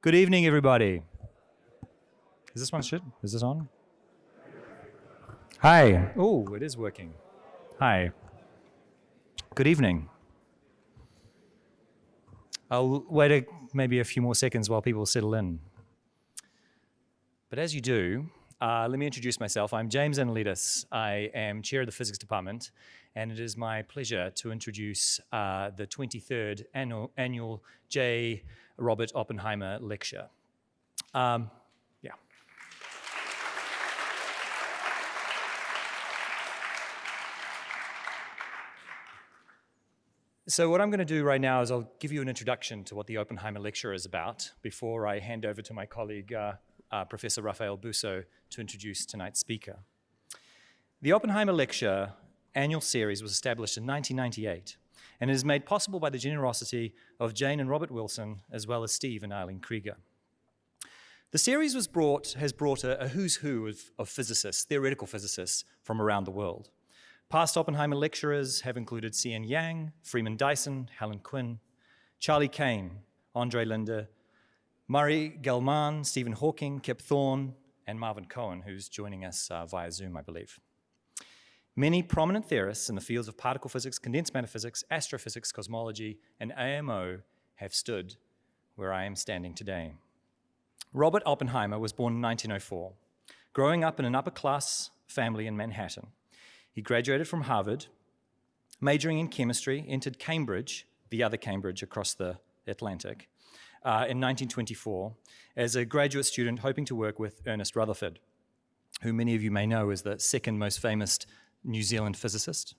Good evening, everybody. Is this one shit? Is this on? Hi. Oh, it is working. Hi. Good evening. I'll wait a, maybe a few more seconds while people settle in. But as you do, uh, let me introduce myself. I'm James Analytis. I am chair of the physics department, and it is my pleasure to introduce uh, the 23rd annual, annual J. Robert Oppenheimer lecture. Um, yeah. So what I'm going to do right now is I'll give you an introduction to what the Oppenheimer lecture is about before I hand over to my colleague, uh, uh, Professor Raphael Bousso, to introduce tonight's speaker. The Oppenheimer lecture annual series was established in 1998 and it is made possible by the generosity of Jane and Robert Wilson, as well as Steve and Eileen Krieger. The series was brought, has brought a, a who's who of, of physicists, theoretical physicists from around the world. Past Oppenheimer lecturers have included C.N. Yang, Freeman Dyson, Helen Quinn, Charlie Kane, Andre Linde, Murray Gell-Mann, Stephen Hawking, Kip Thorne, and Marvin Cohen, who's joining us uh, via Zoom, I believe. Many prominent theorists in the fields of particle physics, condensed matter physics, astrophysics, cosmology, and AMO have stood where I am standing today. Robert Oppenheimer was born in 1904, growing up in an upper-class family in Manhattan. He graduated from Harvard, majoring in chemistry, entered Cambridge, the other Cambridge across the Atlantic, uh, in 1924 as a graduate student hoping to work with Ernest Rutherford, who many of you may know is the second most famous New Zealand physicist.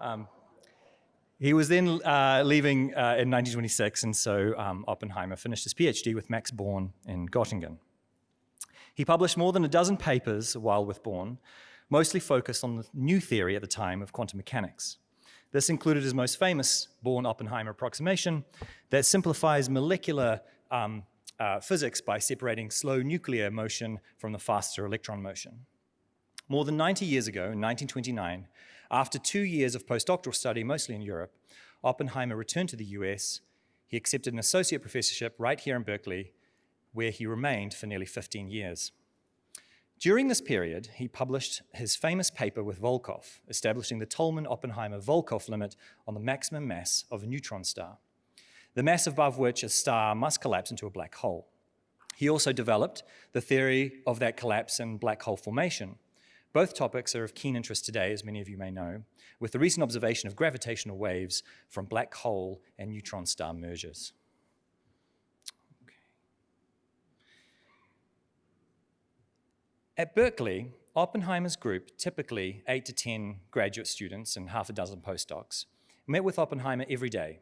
Um, he was then uh, leaving uh, in 1926, and so um, Oppenheimer finished his PhD with Max Born in Göttingen. He published more than a dozen papers while with Born, mostly focused on the new theory at the time of quantum mechanics. This included his most famous Born-Oppenheimer approximation that simplifies molecular um, uh, physics by separating slow nuclear motion from the faster electron motion. More than 90 years ago, in 1929, after two years of postdoctoral study, mostly in Europe, Oppenheimer returned to the US. He accepted an associate professorship right here in Berkeley, where he remained for nearly 15 years. During this period, he published his famous paper with Volkoff, establishing the Tolman-Oppenheimer-Volkoff limit on the maximum mass of a neutron star, the mass above which a star must collapse into a black hole. He also developed the theory of that collapse and black hole formation, both topics are of keen interest today, as many of you may know, with the recent observation of gravitational waves from black hole and neutron star mergers. Okay. At Berkeley, Oppenheimer's group, typically eight to 10 graduate students and half a dozen postdocs, met with Oppenheimer every day,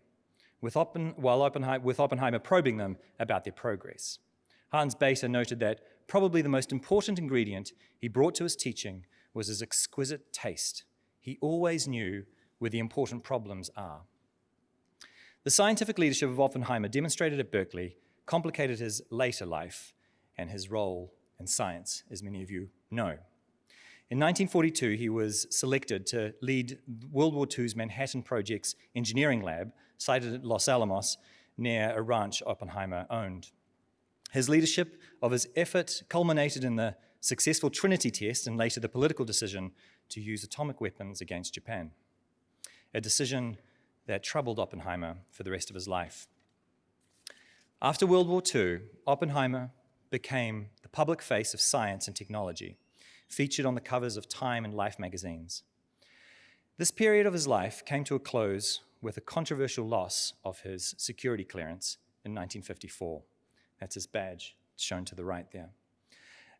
with Oppen, while Oppenheimer, with Oppenheimer probing them about their progress. Hans Bethe noted that probably the most important ingredient he brought to his teaching was his exquisite taste. He always knew where the important problems are. The scientific leadership of Oppenheimer demonstrated at Berkeley complicated his later life and his role in science, as many of you know. In 1942, he was selected to lead World War II's Manhattan Project's engineering lab, sited at Los Alamos, near a ranch Oppenheimer owned. His leadership of his effort culminated in the successful Trinity test and later the political decision to use atomic weapons against Japan, a decision that troubled Oppenheimer for the rest of his life. After World War II, Oppenheimer became the public face of science and technology, featured on the covers of Time and Life magazines. This period of his life came to a close with a controversial loss of his security clearance in 1954. That's his badge shown to the right there.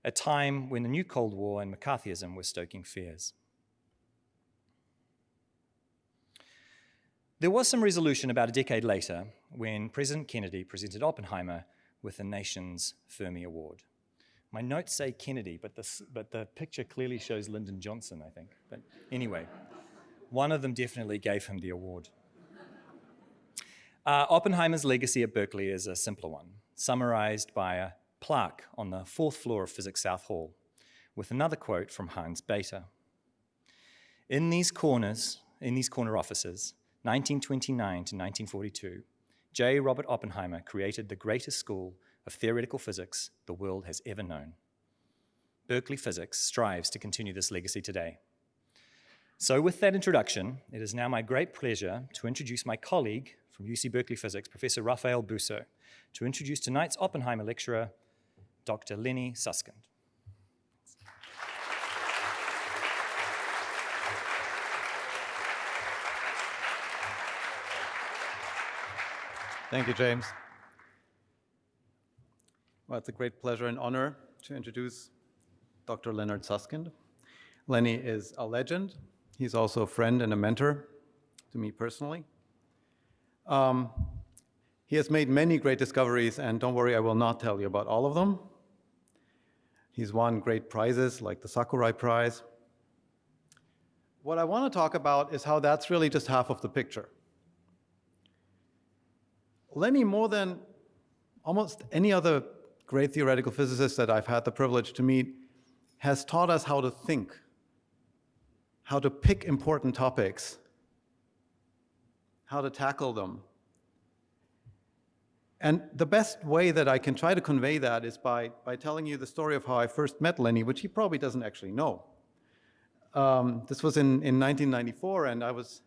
A time when the new Cold War and McCarthyism were stoking fears. There was some resolution about a decade later when President Kennedy presented Oppenheimer with the nation's Fermi Award. My notes say Kennedy, but, this, but the picture clearly shows Lyndon Johnson, I think. But anyway, one of them definitely gave him the award. Uh, Oppenheimer's legacy at Berkeley is a simpler one summarized by a plaque on the fourth floor of Physics South Hall, with another quote from Hans Bethe. In these corners, in these corner offices, 1929 to 1942, J. Robert Oppenheimer created the greatest school of theoretical physics the world has ever known. Berkeley Physics strives to continue this legacy today. So with that introduction, it is now my great pleasure to introduce my colleague from UC Berkeley Physics, Professor Raphael Bousso, to introduce tonight's Oppenheimer lecturer, Dr. Lenny Susskind. Thank you, James. Well, it's a great pleasure and honor to introduce Dr. Leonard Susskind. Lenny is a legend. He's also a friend and a mentor to me personally. Um, he has made many great discoveries, and don't worry, I will not tell you about all of them. He's won great prizes like the Sakurai Prize. What I want to talk about is how that's really just half of the picture. Lenny, more than almost any other great theoretical physicist that I've had the privilege to meet, has taught us how to think, how to pick important topics, how to tackle them. And the best way that I can try to convey that is by, by telling you the story of how I first met Lenny, which he probably doesn't actually know. Um, this was in, in 1994, and I was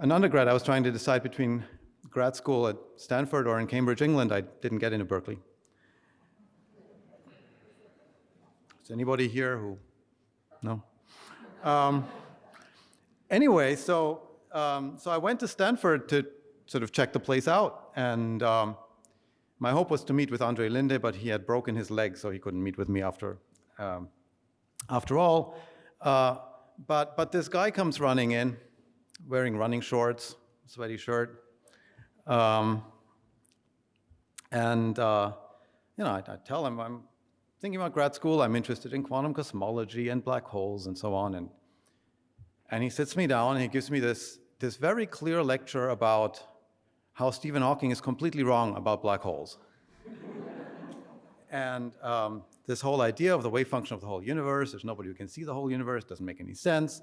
an undergrad. I was trying to decide between grad school at Stanford or in Cambridge, England. I didn't get into Berkeley. Is anybody here who, no? Um, anyway, so, um, so I went to Stanford to sort of check the place out. And um, my hope was to meet with Andre Linde, but he had broken his leg, so he couldn't meet with me after, um, after all. Uh, but, but this guy comes running in, wearing running shorts, sweaty shirt, um, and, uh, you know, I, I, tell him I'm thinking about grad school. I'm interested in quantum cosmology and black holes and so on. And, and he sits me down and he gives me this, this very clear lecture about how Stephen Hawking is completely wrong about black holes. and um, this whole idea of the wave function of the whole universe, there's nobody who can see the whole universe, doesn't make any sense.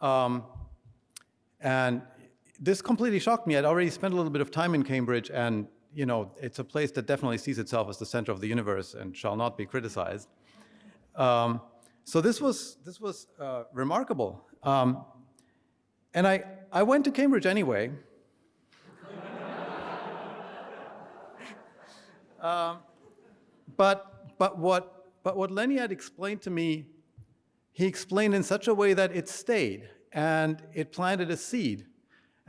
Um, and this completely shocked me. I'd already spent a little bit of time in Cambridge, and you know, it's a place that definitely sees itself as the center of the universe and shall not be criticized. Um, so this was this was uh, remarkable, um, and I I went to Cambridge anyway. um, but but what but what Lenny had explained to me, he explained in such a way that it stayed and it planted a seed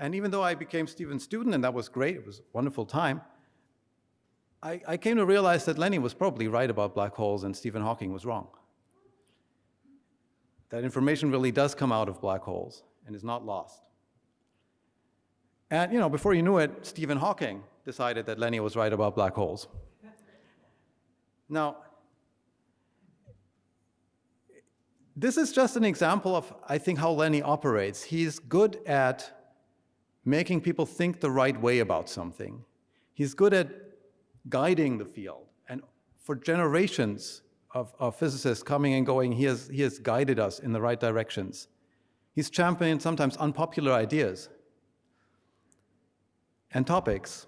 and even though I became Stephen's student, and that was great, it was a wonderful time, I, I came to realize that Lenny was probably right about black holes and Stephen Hawking was wrong. That information really does come out of black holes and is not lost. And you know, before you knew it, Stephen Hawking decided that Lenny was right about black holes. Now, this is just an example of, I think, how Lenny operates. He's good at making people think the right way about something. He's good at guiding the field. And for generations of, of physicists coming and going, he has, he has guided us in the right directions. He's championed sometimes unpopular ideas and topics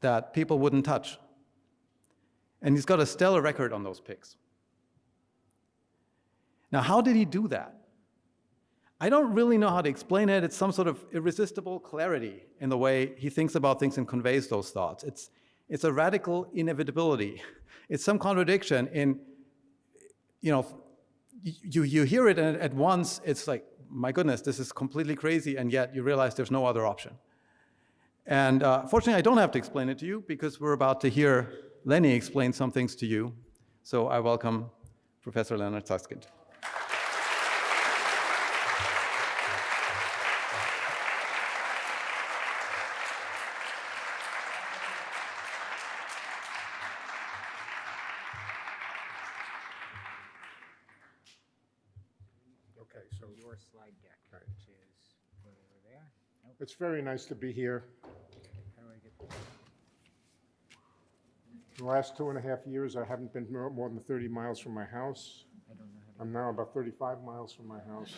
that people wouldn't touch. And he's got a stellar record on those picks. Now, how did he do that? I don't really know how to explain it. It's some sort of irresistible clarity in the way he thinks about things and conveys those thoughts. It's, it's a radical inevitability. It's some contradiction in, you know, you, you hear it and at once it's like, my goodness, this is completely crazy, and yet you realize there's no other option. And uh, fortunately, I don't have to explain it to you because we're about to hear Lenny explain some things to you. So I welcome Professor Leonard Susskind. Okay, so your slide deck is over there. It's very nice to be here. In the last two and a half years, I haven't been more than 30 miles from my house. I don't know how I'm now about 35 miles from my house.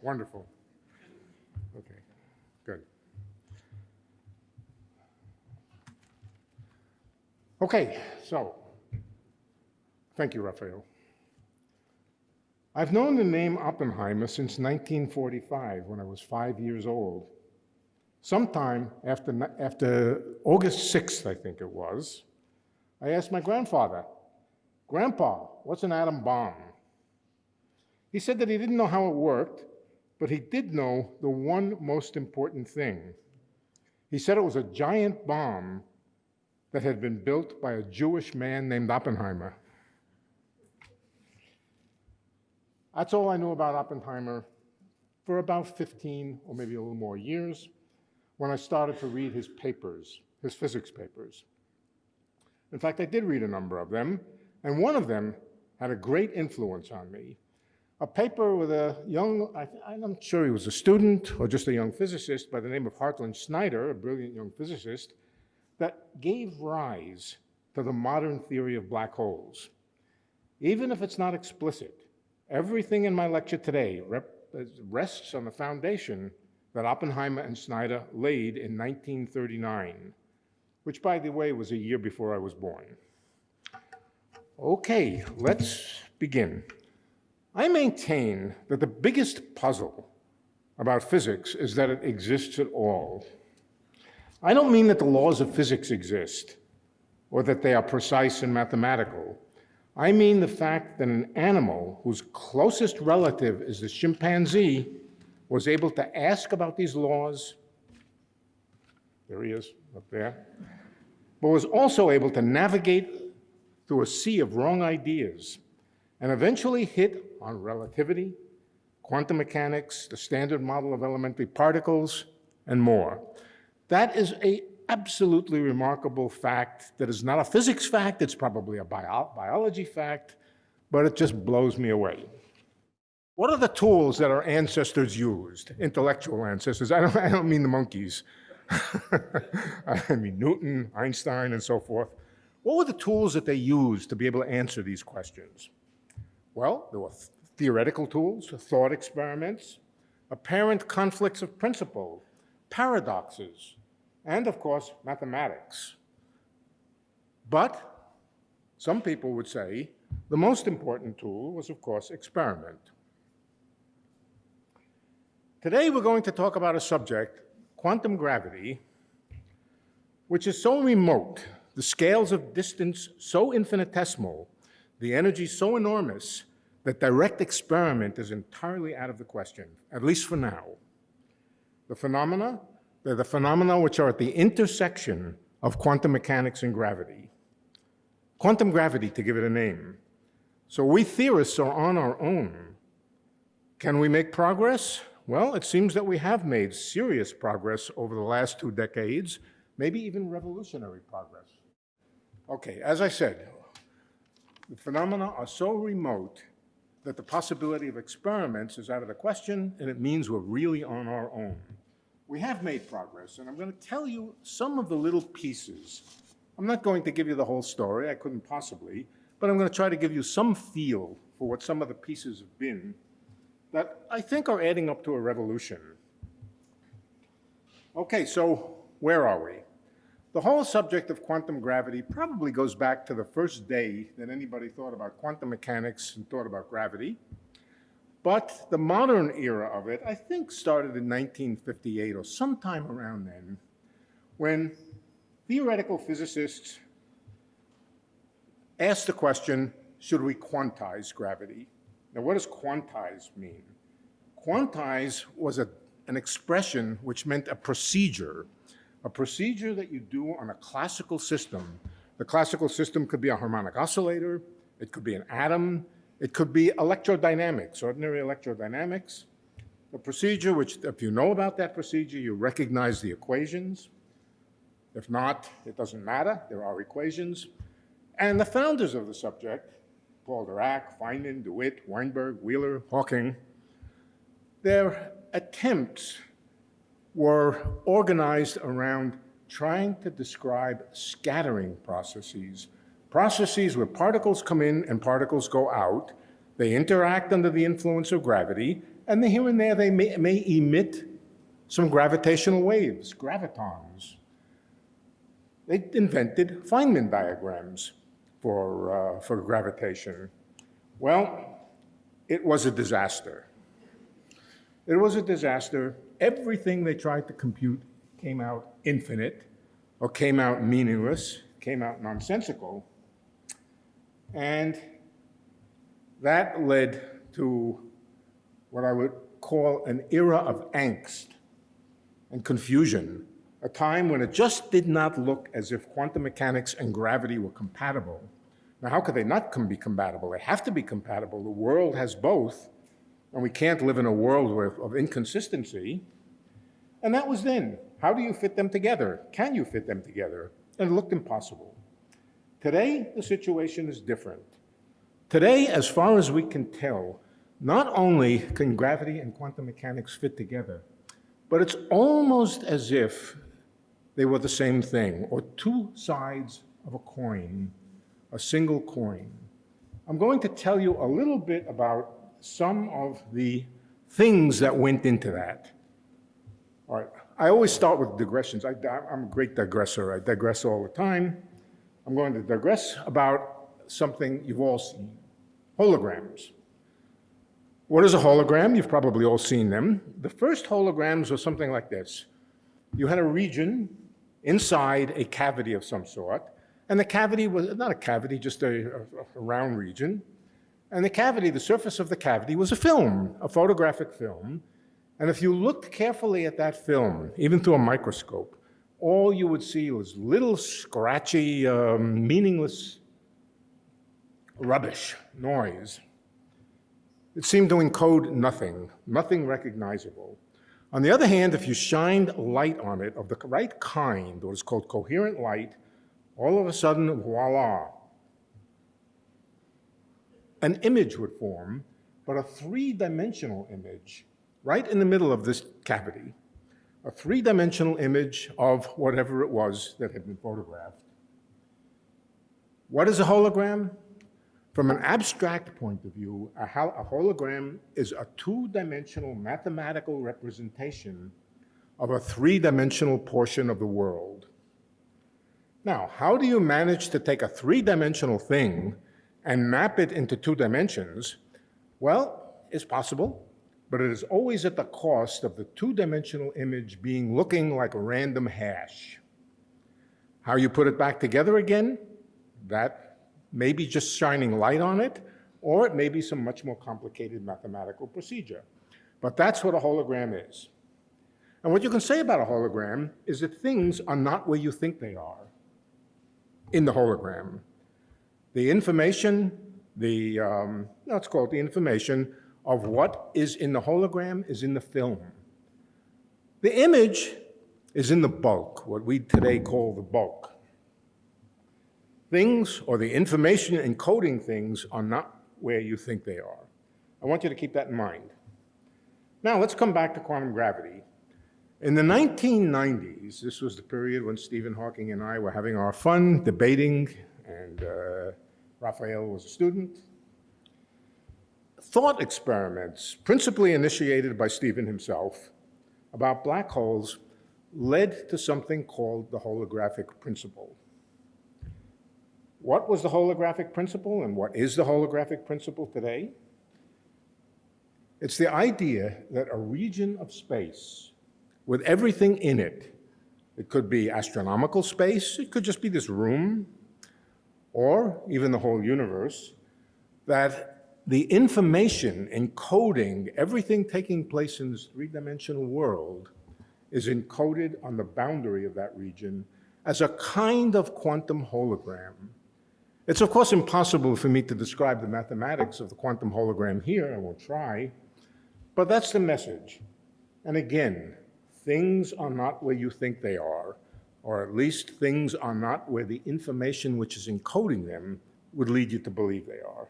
Wonderful. Okay, good. Okay, so, thank you, Raphael. I've known the name Oppenheimer since 1945, when I was five years old, Sometime after, after August 6th, I think it was, I asked my grandfather, Grandpa, what's an atom bomb? He said that he didn't know how it worked, but he did know the one most important thing. He said it was a giant bomb that had been built by a Jewish man named Oppenheimer. That's all I knew about Oppenheimer for about 15 or maybe a little more years when I started to read his papers, his physics papers. In fact, I did read a number of them, and one of them had a great influence on me. A paper with a young, I, I'm sure he was a student or just a young physicist by the name of Hartland Snyder, a brilliant young physicist, that gave rise to the modern theory of black holes. Even if it's not explicit, everything in my lecture today rests on the foundation that Oppenheimer and Snyder laid in 1939, which, by the way, was a year before I was born. Okay, let's begin. I maintain that the biggest puzzle about physics is that it exists at all. I don't mean that the laws of physics exist or that they are precise and mathematical. I mean the fact that an animal whose closest relative is the chimpanzee was able to ask about these laws. There he is, up there. But was also able to navigate through a sea of wrong ideas and eventually hit on relativity, quantum mechanics, the standard model of elementary particles, and more. That is a absolutely remarkable fact that is not a physics fact, it's probably a bio- biology fact, but it just blows me away. What are the tools that our ancestors used, intellectual ancestors? I don't, I don't mean the monkeys. I mean Newton, Einstein, and so forth. What were the tools that they used to be able to answer these questions? Well, there were th- theoretical tools, thought experiments, apparent conflicts of principle, paradoxes, and of course, mathematics. But some people would say the most important tool was, of course, experiment. Today, we're going to talk about a subject, quantum gravity, which is so remote, the scales of distance so infinitesimal, the energy so enormous, that direct experiment is entirely out of the question, at least for now. The phenomena, they're the phenomena which are at the intersection of quantum mechanics and gravity. Quantum gravity, to give it a name. So we theorists are on our own. Can we make progress? Well, it seems that we have made serious progress over the last two decades, maybe even revolutionary progress. Okay, as I said, the phenomena are so remote that the possibility of experiments is out of the question, and it means we're really on our own. We have made progress, and I'm going to tell you some of the little pieces. I'm not going to give you the whole story, I couldn't possibly, but I'm going to try to give you some feel for what some of the pieces have been that I think are adding up to a revolution. Okay, so where are we? The whole subject of quantum gravity probably goes back to the first day that anybody thought about quantum mechanics and thought about gravity. But the modern era of it, I think, started in 1958 or sometime around then, when theoretical physicists asked the question should we quantize gravity? Now, what does quantize mean? Quantize was a, an expression which meant a procedure a procedure that you do on a classical system. The classical system could be a harmonic oscillator, it could be an atom, it could be electrodynamics, ordinary electrodynamics. A procedure, which if you know about that procedure, you recognize the equations. If not, it doesn't matter, there are equations. And the founders of the subject, Paul Dirac, Feynman, DeWitt, Weinberg, Wheeler, Hawking, their attempts were organized around trying to describe scattering processes, processes where particles come in and particles go out. They interact under the influence of gravity, and here and there they may, may emit some gravitational waves, gravitons. they invented Feynman diagrams for, uh, for gravitation. Well, it was a disaster. It was a disaster. Everything they tried to compute came out infinite, or came out meaningless, came out nonsensical. And that led to what I would call an era of angst and confusion, a time when it just did not look as if quantum mechanics and gravity were compatible. Now, how could they not be compatible? They have to be compatible. The world has both, and we can't live in a world with, of inconsistency. And that was then. How do you fit them together? Can you fit them together? And it looked impossible. Today, the situation is different. Today, as far as we can tell, not only can gravity and quantum mechanics fit together, but it's almost as if they were the same thing, or two sides of a coin, a single coin. I'm going to tell you a little bit about some of the things that went into that. All right, I always start with digressions. I, am a great digressor. I digress all the time. I'm going to digress about something you've all seen, holograms. What is a hologram? You've probably all seen them. The first holograms were something like this. You had a region inside a cavity of some sort, and the cavity was not a cavity, just a, a, a round region. And the cavity, the surface of the cavity was a film, a photographic film. And if you looked carefully at that film, even through a microscope, all you would see was little scratchy, um, meaningless rubbish, noise. It seemed to encode nothing, nothing recognizable. On the other hand, if you shined light on it of the right kind, what is called coherent light, all of a sudden, voila, an image would form, but a three-dimensional image right in the middle of this cavity, a three-dimensional image of whatever it was that had been photographed. What is a hologram? From an abstract point of view, a, a hologram is a two-dimensional mathematical representation of a three-dimensional portion of the world. Now, how do you manage to take a three-dimensional thing and map it into two dimensions? Well, it's possible, but it is always at the cost of the two-dimensional image being looking like a random hash. How you put it back together again, that may be just shining light on it, or it may be some much more complicated mathematical procedure. But that's what a hologram is. And what you can say about a hologram is that things are not where you think they are in the hologram. The information, the, um, let's call it the information of what is in the hologram is in the film. The image is in the bulk, what we today call the bulk. Things or the information encoding things are not where you think they are. I want you to keep that in mind. Now let's come back to quantum gravity. In the 1990s, this was the period when Stephen Hawking and I were having our fun debating, and uh, Raphael was a student. Thought experiments, principally initiated by Stephen himself, about black holes led to something called the holographic principle. What was the holographic principle and what is the holographic principle today? It's the idea that a region of space with everything in it. It could be astronomical space, it could just be this room, or even the whole universe, that the information encoding everything taking place in this three-dimensional world is encoded on the boundary of that region as a kind of quantum hologram. It's of course impossible for me to describe the mathematics of the quantum hologram here, I won't try, but that's the message. And again, things are not where you think they are, or at least things are not where the information which is encoding them would lead you to believe they are.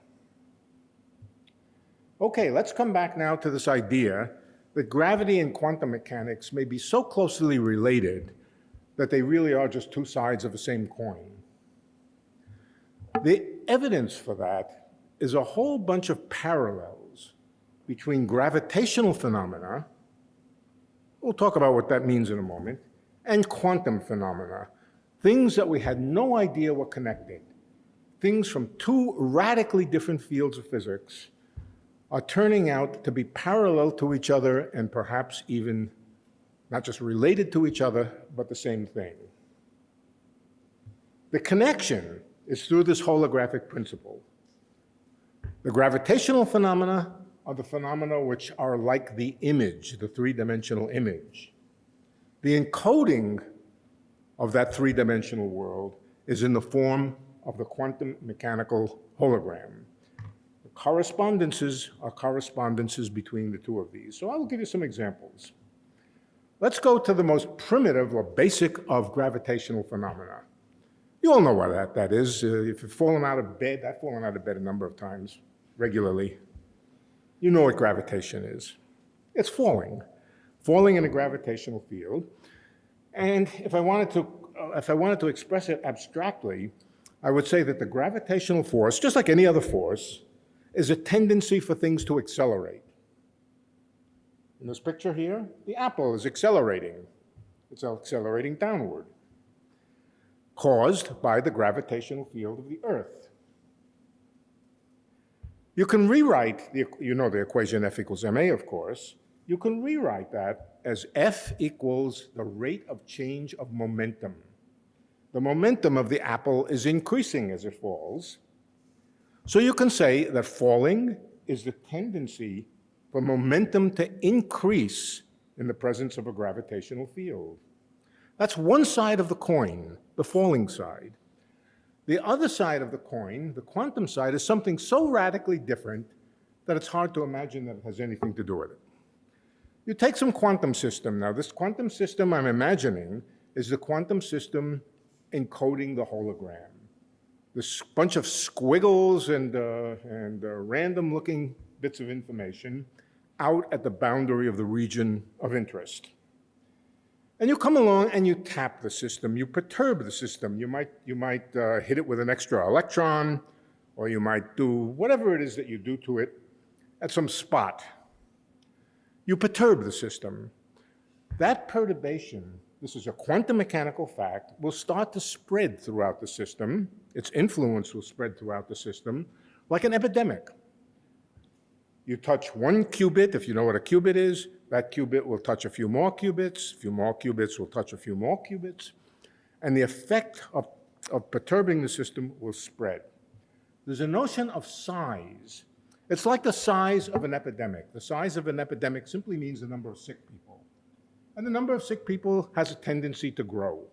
Okay, let's come back now to this idea that gravity and quantum mechanics may be so closely related that they really are just two sides of the same coin. The evidence for that is a whole bunch of parallels between gravitational phenomena We'll talk about what that means in a moment. And quantum phenomena. things that we had no idea were connected, things from two radically different fields of physics, are turning out to be parallel to each other and perhaps even not just related to each other, but the same thing. The connection is through this holographic principle. The gravitational phenomena are the phenomena which are like the image, the three-dimensional image. The encoding of that three-dimensional world is in the form of the quantum mechanical hologram. The correspondences are correspondences between the two of these. So I will give you some examples. Let's go to the most primitive or basic of gravitational phenomena. You all know what that, that is. Uh, if you've fallen out of bed, I've fallen out of bed a number of times regularly. You know what gravitation is. It's falling, falling in a gravitational field. And if I wanted to, uh, if I wanted to express it abstractly, I would say that the gravitational force, just like any other force, is a tendency for things to accelerate. In this picture here, the apple is accelerating. It's accelerating downward, caused by the gravitational field of the Earth. You can rewrite, the, you know the equation F equals ma, of course. You can rewrite that as F equals the rate of change of momentum. The momentum of the apple is increasing as it falls. So you can say that falling is the tendency for momentum to increase in the presence of a gravitational field. That's one side of the coin, the falling side. The other side of the coin, the quantum side, is something so radically different that it's hard to imagine that it has anything to do with it. You take some quantum system. Now, this quantum system I'm imagining is the quantum system encoding the hologram. This bunch of squiggles and, uh, and uh, random-looking bits of information out at the boundary of the region of interest. And you come along and you tap the system, you perturb the system. You might, you might uh, hit it with an extra electron, or you might do whatever it is that you do to it at some spot. You perturb the system. That perturbation, this is a quantum mechanical fact, will start to spread throughout the system. Its influence will spread throughout the system like an epidemic. You touch one qubit, if you know what a qubit is, that qubit will touch a few more qubits, a few more qubits will touch a few more qubits, and the effect of, of perturbing the system will spread. There's a notion of size. It's like the size of an epidemic. The size of an epidemic simply means the number of sick people. And the number of sick people has a tendency to grow.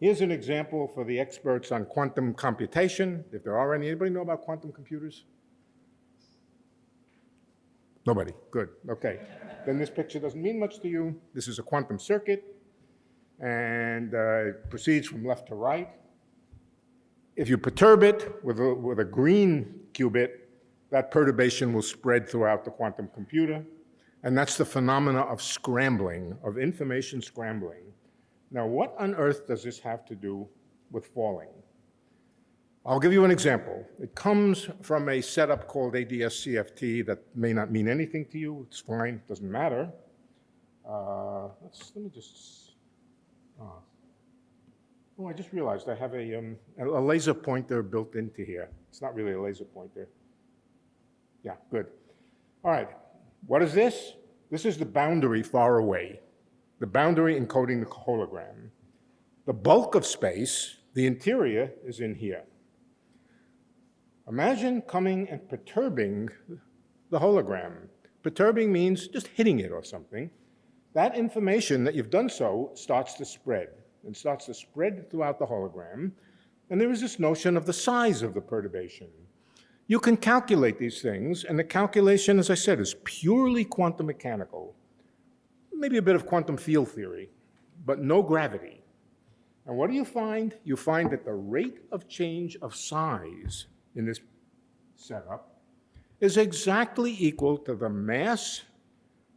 Here's an example for the experts on quantum computation, if there are any. Anybody know about quantum computers? Nobody, good, okay. Then this picture doesn't mean much to you. This is a quantum circuit, and uh, it proceeds from left to right. If you perturb it with a, with a green qubit, that perturbation will spread throughout the quantum computer, and that's the phenomena of scrambling, of information scrambling. Now, what on earth does this have to do with falling? I'll give you an example. It comes from a setup called ADS-CFT that may not mean anything to you. It's fine, it doesn't matter. Uh, let me just, uh, oh, I just realized I have a, um, a laser pointer built into here. It's not really a laser pointer. Yeah, good. All right, what is this? This is the boundary far away, the boundary encoding the hologram. The bulk of space, the interior, is in here. Imagine coming and perturbing the hologram. Perturbing means just hitting it or something. That information that you've done so starts to spread and starts to spread throughout the hologram. And there is this notion of the size of the perturbation. You can calculate these things, and the calculation, as I said, is purely quantum mechanical. Maybe a bit of quantum field theory, but no gravity. And what do you find? You find that the rate of change of size in this setup is exactly equal to the mass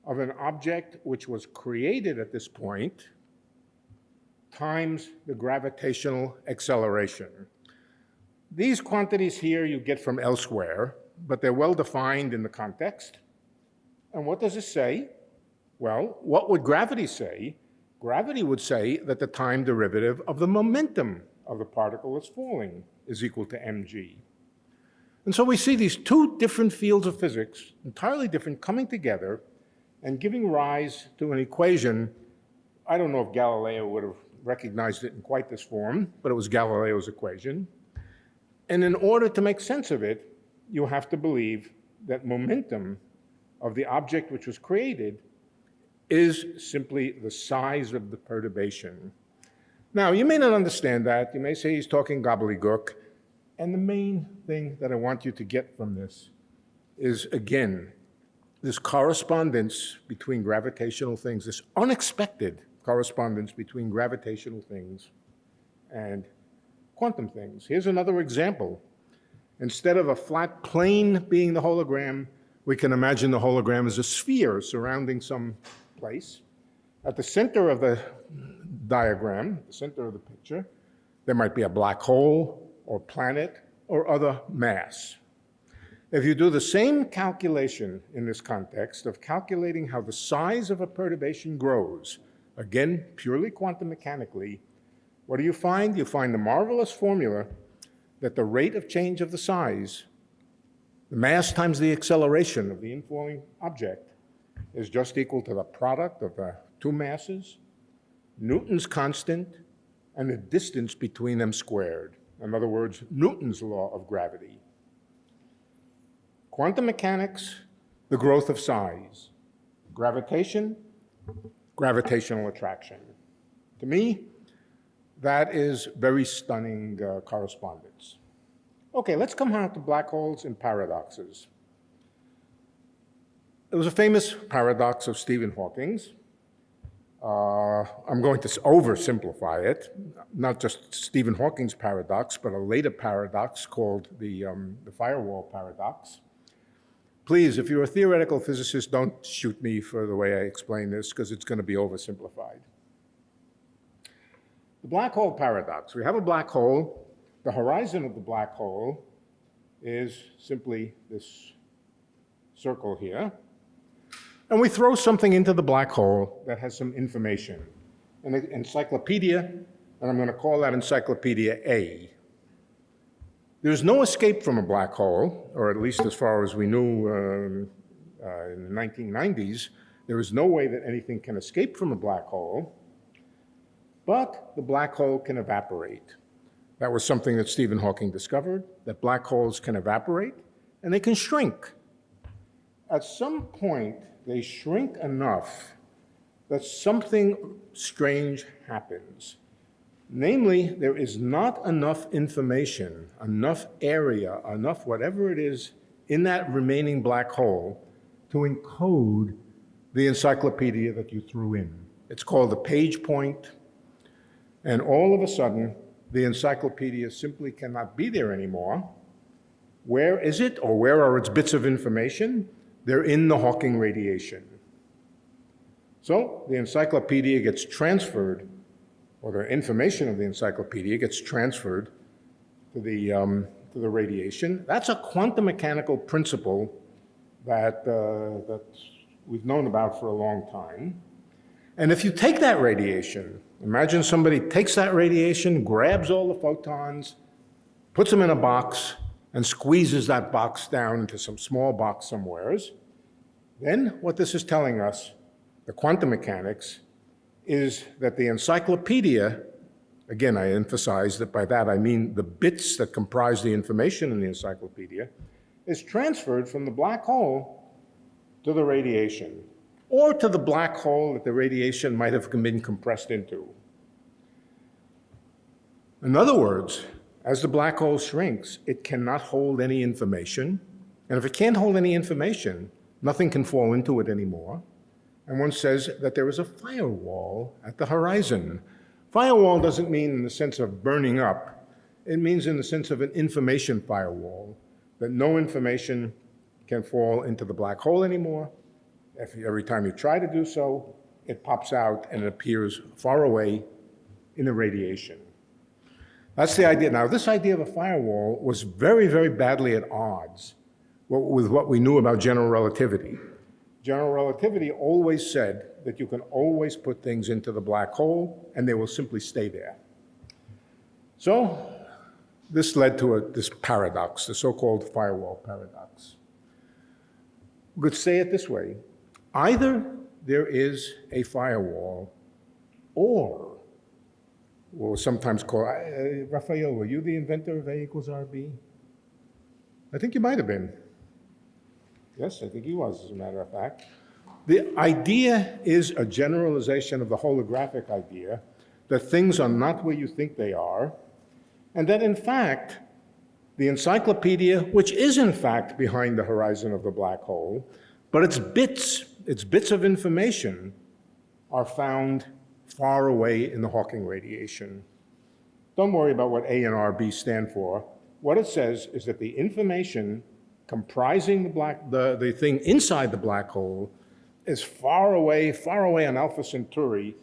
of an object which was created at this point times the gravitational acceleration. These quantities here you get from elsewhere, but they're well defined in the context. And what does it say? Well, what would gravity say Gravity would say that the time derivative of the momentum of the particle that's falling is equal to mg. And so we see these two different fields of physics, entirely different, coming together and giving rise to an equation. I don't know if Galileo would have recognized it in quite this form, but it was Galileo's equation. And in order to make sense of it, you have to believe that momentum of the object which was created is simply the size of the perturbation. Now, you may not understand that. You may say he's talking gobbledygook. And the main thing that I want you to get from this is, again, this correspondence between gravitational things, this unexpected correspondence between gravitational things and quantum things. Here's another example. Instead of a flat plane being the hologram, we can imagine the hologram as a sphere surrounding some place. At the center of the diagram, the center of the picture, there might be a black hole or planet or other mass. If you do the same calculation in this context of calculating how the size of a perturbation grows, again, purely quantum mechanically, what do you find? You find the marvelous formula that the rate of change of the size, the mass times the acceleration of the inflowing object, is just equal to the product of the two masses, Newton's constant, and the distance between them squared. In other words, Newton's law of gravity. Quantum mechanics, the growth of size. Gravitation, gravitational attraction. To me, that is very stunning uh, correspondence. Okay, let's come on to black holes and paradoxes. There was a famous paradox of Stephen Hawking's. Uh, I'm going to oversimplify it, not just Stephen Hawking's paradox, but a later paradox called the, um, the firewall paradox. Please, if you're a theoretical physicist, don't shoot me for the way I explain this, because it's going to be oversimplified. The black hole paradox. We have a black hole. The horizon of the black hole is simply this circle here. And we throw something into the black hole that has some information. An encyclopedia, and I'm going to call that encyclopedia A. There's no escape from a black hole, or at least as far as we knew um, uh, in the 1990s, there is no way that anything can escape from a black hole, but the black hole can evaporate. That was something that Stephen Hawking discovered, that black holes can evaporate and they can shrink. At some point, they shrink enough that something strange happens. Namely, there is not enough information, enough area, enough whatever it is in that remaining black hole to encode the encyclopedia that you threw in. It's called the Page point, and all of a sudden, the encyclopedia simply cannot be there anymore. Where is it, or where are its bits of information? They're in the Hawking radiation. So the encyclopedia gets transferred, or the information of the encyclopedia gets transferred to the, um, to the radiation. That's a quantum mechanical principle that, uh, that we've known about for a long time. And if you take that radiation, imagine somebody takes that radiation, grabs all the photons, puts them in a box, and squeezes that box down into some small box somewheres, then what this is telling us, the quantum mechanics, is that the encyclopedia, again, I emphasize that by that I mean the bits that comprise the information in the encyclopedia, is transferred from the black hole to the radiation, or to the black hole that the radiation might have been compressed into. In other words, as the black hole shrinks, it cannot hold any information. And if it can't hold any information, nothing can fall into it anymore. And one says that there is a firewall at the horizon. Firewall doesn't mean in the sense of burning up. It means in the sense of an information firewall, that no information can fall into the black hole anymore. If, every time you try to do so, it pops out and it appears far away in the radiation. That's the idea. Now, this idea of a firewall was very, very badly at odds with what we knew about general relativity. General relativity always said that you can always put things into the black hole and they will simply stay there. So this led to a, this paradox, the so-called firewall paradox. We could say it this way. Either there is a firewall or, or sometimes called, uh, Raphael, were you the inventor of A equals RB? I think you might have been. Yes, I think he was, as a matter of fact. The idea is a generalization of the holographic idea that things are not where you think they are, and that in fact, the encyclopedia, which is in fact behind the horizon of the black hole, but its bits, its bits of information are found far away in the Hawking radiation. Don't worry about what A and RB stand for. What it says is that the information comprising the, black, the, the thing inside the black hole is far away, far away on Alpha Centauri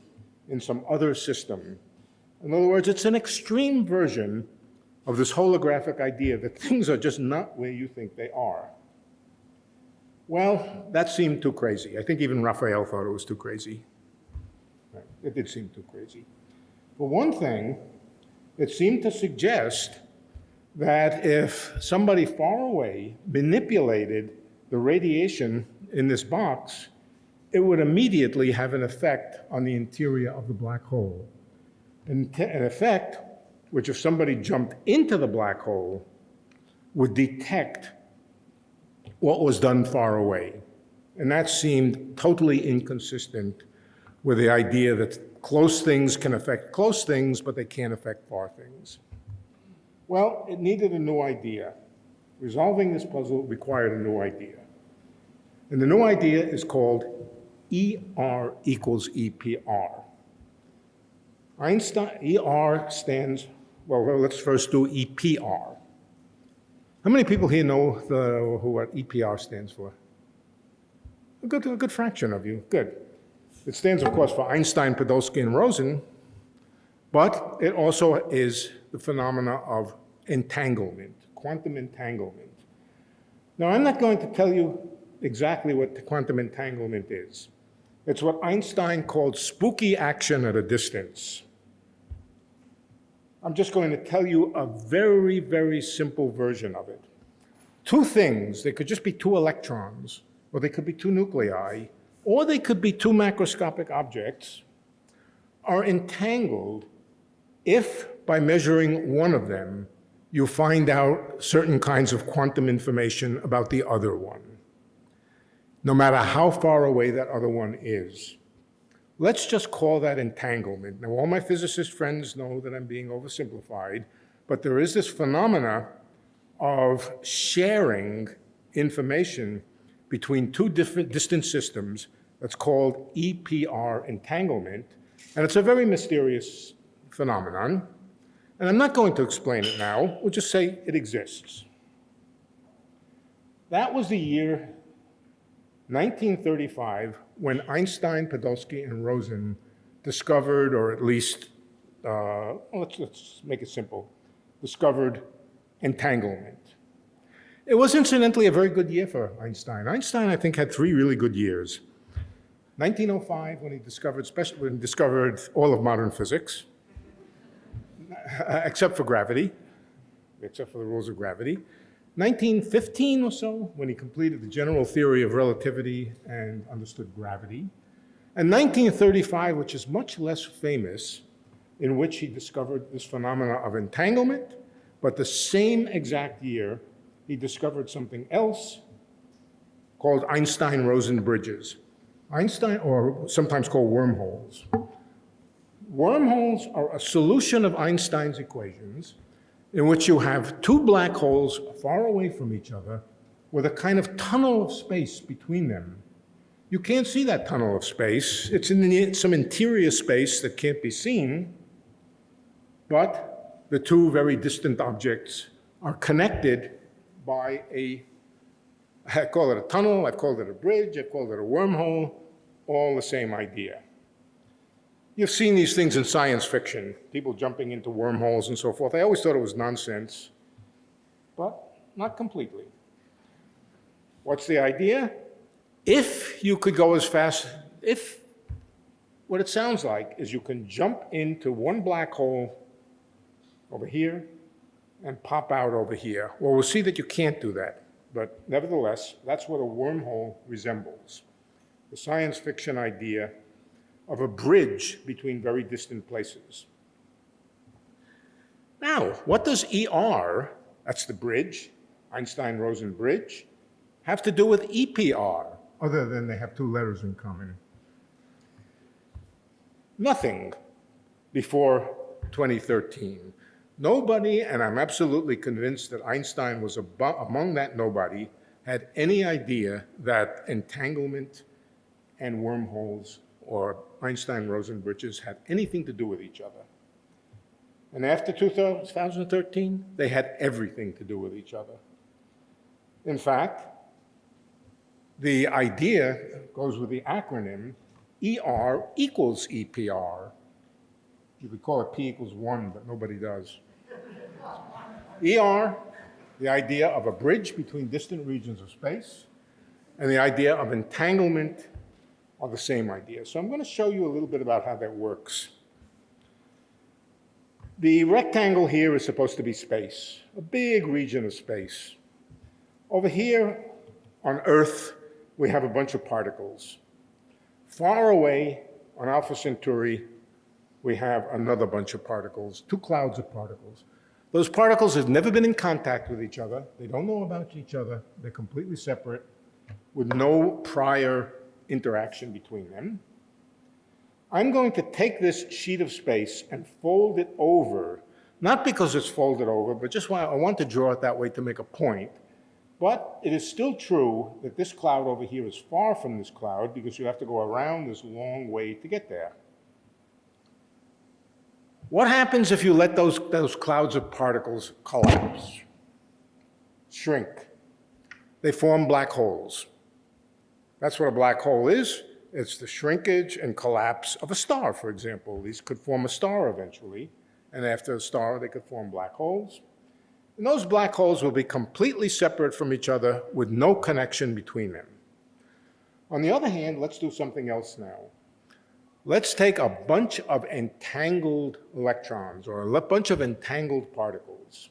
in some other system. In other words, it's an extreme version of this holographic idea that things are just not where you think they are. Well, that seemed too crazy. I think even Raphael thought it was too crazy. It did seem too crazy. For one thing, it seemed to suggest that if somebody far away manipulated the radiation in this box, it would immediately have an effect on the interior of the black hole. An, an effect which, if somebody jumped into the black hole, would detect what was done far away. And that seemed totally inconsistent with the idea that close things can affect close things, but they can't affect far things. Well, it needed a new idea. Resolving this puzzle required a new idea. And the new idea is called ER equals EPR. Einstein, ER stands, well, well, let's first do EPR. How many people here know the, who what EPR stands for? A good, a good fraction of you, good. It stands, of course, for Einstein, Podolsky, and Rosen, but it also is the phenomena of entanglement, quantum entanglement. Now, I'm not going to tell you exactly what quantum entanglement is. It's what Einstein called spooky action at a distance. I'm just going to tell you a very, very simple version of it. Two things, they could just be two electrons, or they could be two nuclei, or they could be two macroscopic objects, are entangled if, by measuring one of them, you find out certain kinds of quantum information about the other one, no matter how far away that other one is. Let's just call that entanglement. Now, all my physicist friends know that I'm being oversimplified, but there is this phenomena of sharing information between two different distant systems that's called EPR entanglement, and it's a very mysterious phenomenon. And I'm not going to explain it now, we'll just say it exists. That was the year 1935 when Einstein, Podolsky, and Rosen discovered, or at least, uh, let's, let's make it simple, discovered entanglement. It was incidentally a very good year for Einstein. Einstein, I think, had three really good years. 1905, when he discovered, special, when he discovered all of modern physics, except for gravity, except for the rules of gravity. 1915 or so, when he completed the general theory of relativity and understood gravity. And 1935, which is much less famous, in which he discovered this phenomena of entanglement, but the same exact year, he discovered something else called Einstein-Rosen bridges. Einstein, or sometimes called wormholes. Wormholes are a solution of Einstein's equations in which you have two black holes far away from each other with a kind of tunnel of space between them. You can't see that tunnel of space. It's in some interior space that can't be seen, but the two very distant objects are connected by a, I call it a tunnel, I've called it a bridge, I've called it a wormhole, all the same idea. You've seen these things in science fiction, people jumping into wormholes and so forth. I always thought it was nonsense, but not completely. What's the idea? If you could go as fast, if what it sounds like is you can jump into one black hole over here and pop out over here. Well, we'll see that you can't do that. But nevertheless, that's what a wormhole resembles. The science fiction idea of a bridge between very distant places. Now, what does ER, that's the bridge, Einstein-Rosen bridge, have to do with EPR, other than they have two letters in common? Nothing before 2013. Nobody, and I'm absolutely convinced that Einstein was among that nobody, had any idea that entanglement and wormholes or Einstein-Rosen bridges had anything to do with each other. And after 2013, they had everything to do with each other. In fact, the idea goes with the acronym ER equals EPR. You could call it P equals one, but nobody does. ER, the idea of a bridge between distant regions of space, and the idea of entanglement are the same idea. So I'm going to show you a little bit about how that works. The rectangle here is supposed to be space, a big region of space. Over here on Earth, we have a bunch of particles. Far away on Alpha Centauri, we have another bunch of particles, two clouds of particles. Those particles have never been in contact with each other. They don't know about each other. They're completely separate with no prior interaction between them. I'm going to take this sheet of space and fold it over, not because it's folded over, but just why I want to draw it that way to make a point. But it is still true that this cloud over here is far from this cloud because you have to go around this long way to get there. What happens if you let those, those clouds of particles collapse, shrink? They form black holes. That's what a black hole is. It's the shrinkage and collapse of a star, for example. These could form a star eventually, and after a star, they could form black holes. And those black holes will be completely separate from each other with no connection between them. On the other hand, let's do something else now. Let's take a bunch of entangled electrons or a bunch of entangled particles.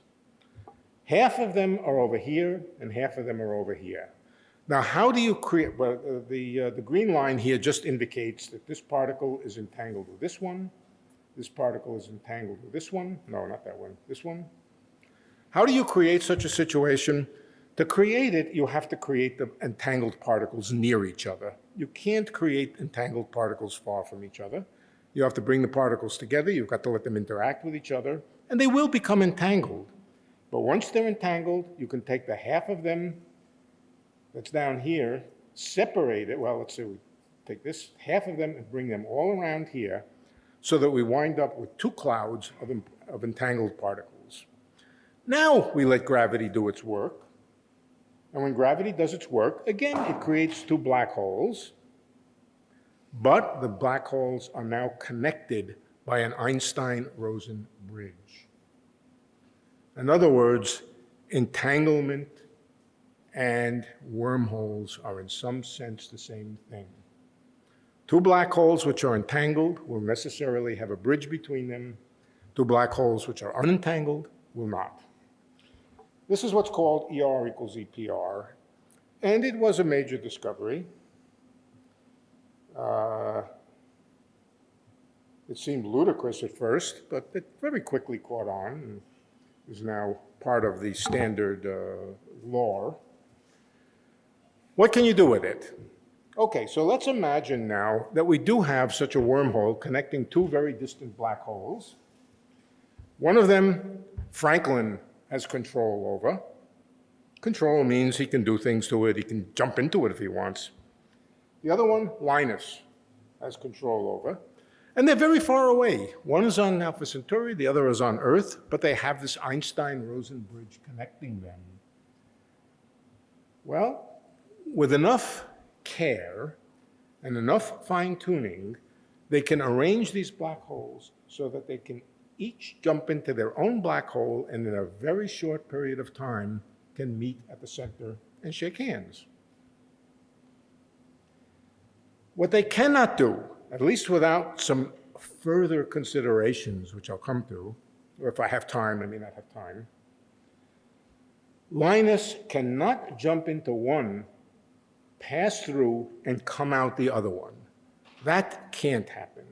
Half of them are over here and half of them are over here. Now, how do you create, well, uh, the, uh, the green line here just indicates that this particle is entangled with this one, this particle is entangled with this one, no, not that one, this one. How do you create such a situation? To create it, you have to create the entangled particles near each other. You can't create entangled particles far from each other. You have to bring the particles together, you've got to let them interact with each other, and they will become entangled. But once they're entangled, you can take the half of them that's down here, separate it, well, let's say we take this, half of them and bring them all around here so that we wind up with two clouds of, of entangled particles. Now we let gravity do its work. And when gravity does its work, again, it creates two black holes. But the black holes are now connected by an Einstein-Rosen bridge. In other words, entanglement and wormholes are in some sense the same thing. Two black holes which are entangled will necessarily have a bridge between them. Two black holes which are unentangled will not. This is what's called ER equals EPR, and it was a major discovery. Uh, it seemed ludicrous at first, but it very quickly caught on and is now part of the standard uh, lore. What can you do with it? Okay, so let's imagine now that we do have such a wormhole connecting two very distant black holes. One of them, Franklin has control over. Control means he can do things to it, he can jump into it if he wants. The other one, Linus, has control over. And they're very far away. One is on Alpha Centauri, the other is on Earth, but they have this Einstein-Rosen bridge connecting them. Well, with enough care and enough fine tuning, they can arrange these black holes so that they can each jump into their own black hole and in a very short period of time can meet at the center and shake hands. What they cannot do, at least without some further considerations, which I'll come to, or if I have time, I may not have time, Linus cannot jump into one, pass through, and come out the other one. That can't happen.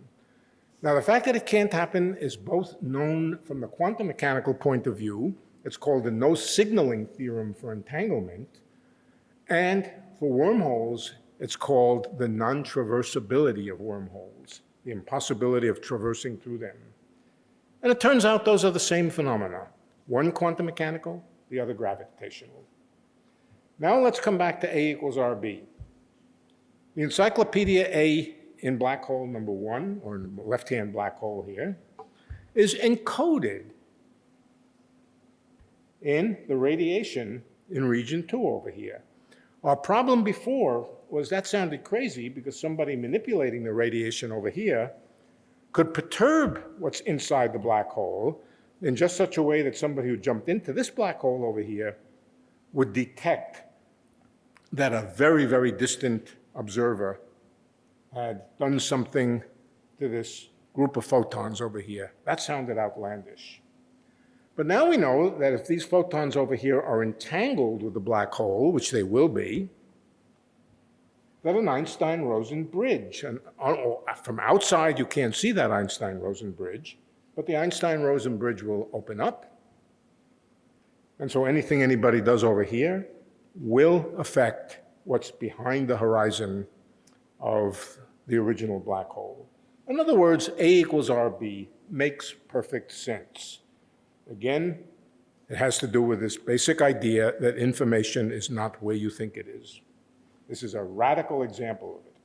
Now, the fact that it can't happen is both known from the quantum mechanical point of view. It's called the no signaling theorem for entanglement. And for wormholes, it's called the non-traversability of wormholes, the impossibility of traversing through them. And it turns out those are the same phenomena, one quantum mechanical, the other gravitational. Now let's come back to A equals RB. The encyclopedia A in black hole number one, or left-hand black hole here, is encoded in the radiation in region two over here. Our problem before was that sounded crazy because somebody manipulating the radiation over here could perturb what's inside the black hole in just such a way that somebody who jumped into this black hole over here would detect that a very, very distant observer had done something to this group of photons over here. That sounded outlandish. But now we know that if these photons over here are entangled with the black hole, which they will be, that an Einstein-Rosen bridge, and uh, from outside you can't see that Einstein-Rosen bridge, but the Einstein-Rosen bridge will open up. And so anything anybody does over here will affect what's behind the horizon of the original black hole. In other words, A equals RB makes perfect sense. Again, it has to do with this basic idea that information is not where you think it is. This is a radical example of it.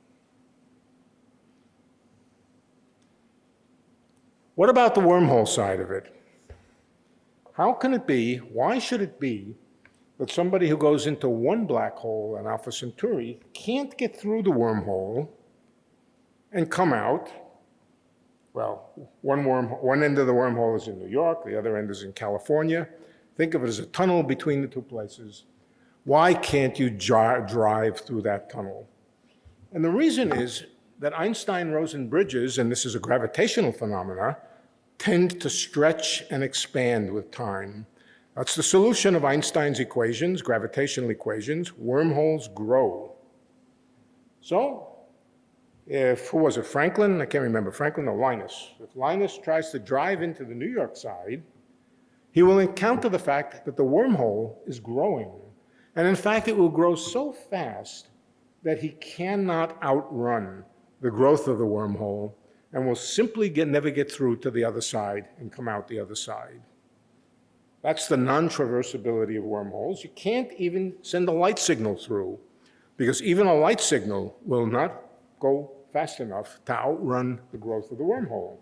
What about the wormhole side of it? How can it be, why should it be, that somebody who goes into one black hole in Alpha Centauri can't get through the wormhole and come out well, one, worm, one end of the wormhole is in New York, the other end is in California. Think of it as a tunnel between the two places. Why can't you drive through that tunnel? And the reason is that Einstein-Rosen bridges, and this is a gravitational phenomena, tend to stretch and expand with time. That's the solution of Einstein's equations, gravitational equations. Wormholes grow. So if, who was it, Franklin? I can't remember, Franklin or Linus. If Linus tries to drive into the New York side, he will encounter the fact that the wormhole is growing. And in fact, it will grow so fast that he cannot outrun the growth of the wormhole and will simply get, never get through to the other side and come out the other side. That's the non-traversability of wormholes. You can't even send a light signal through because even a light signal will not go fast enough to outrun the growth of the wormhole.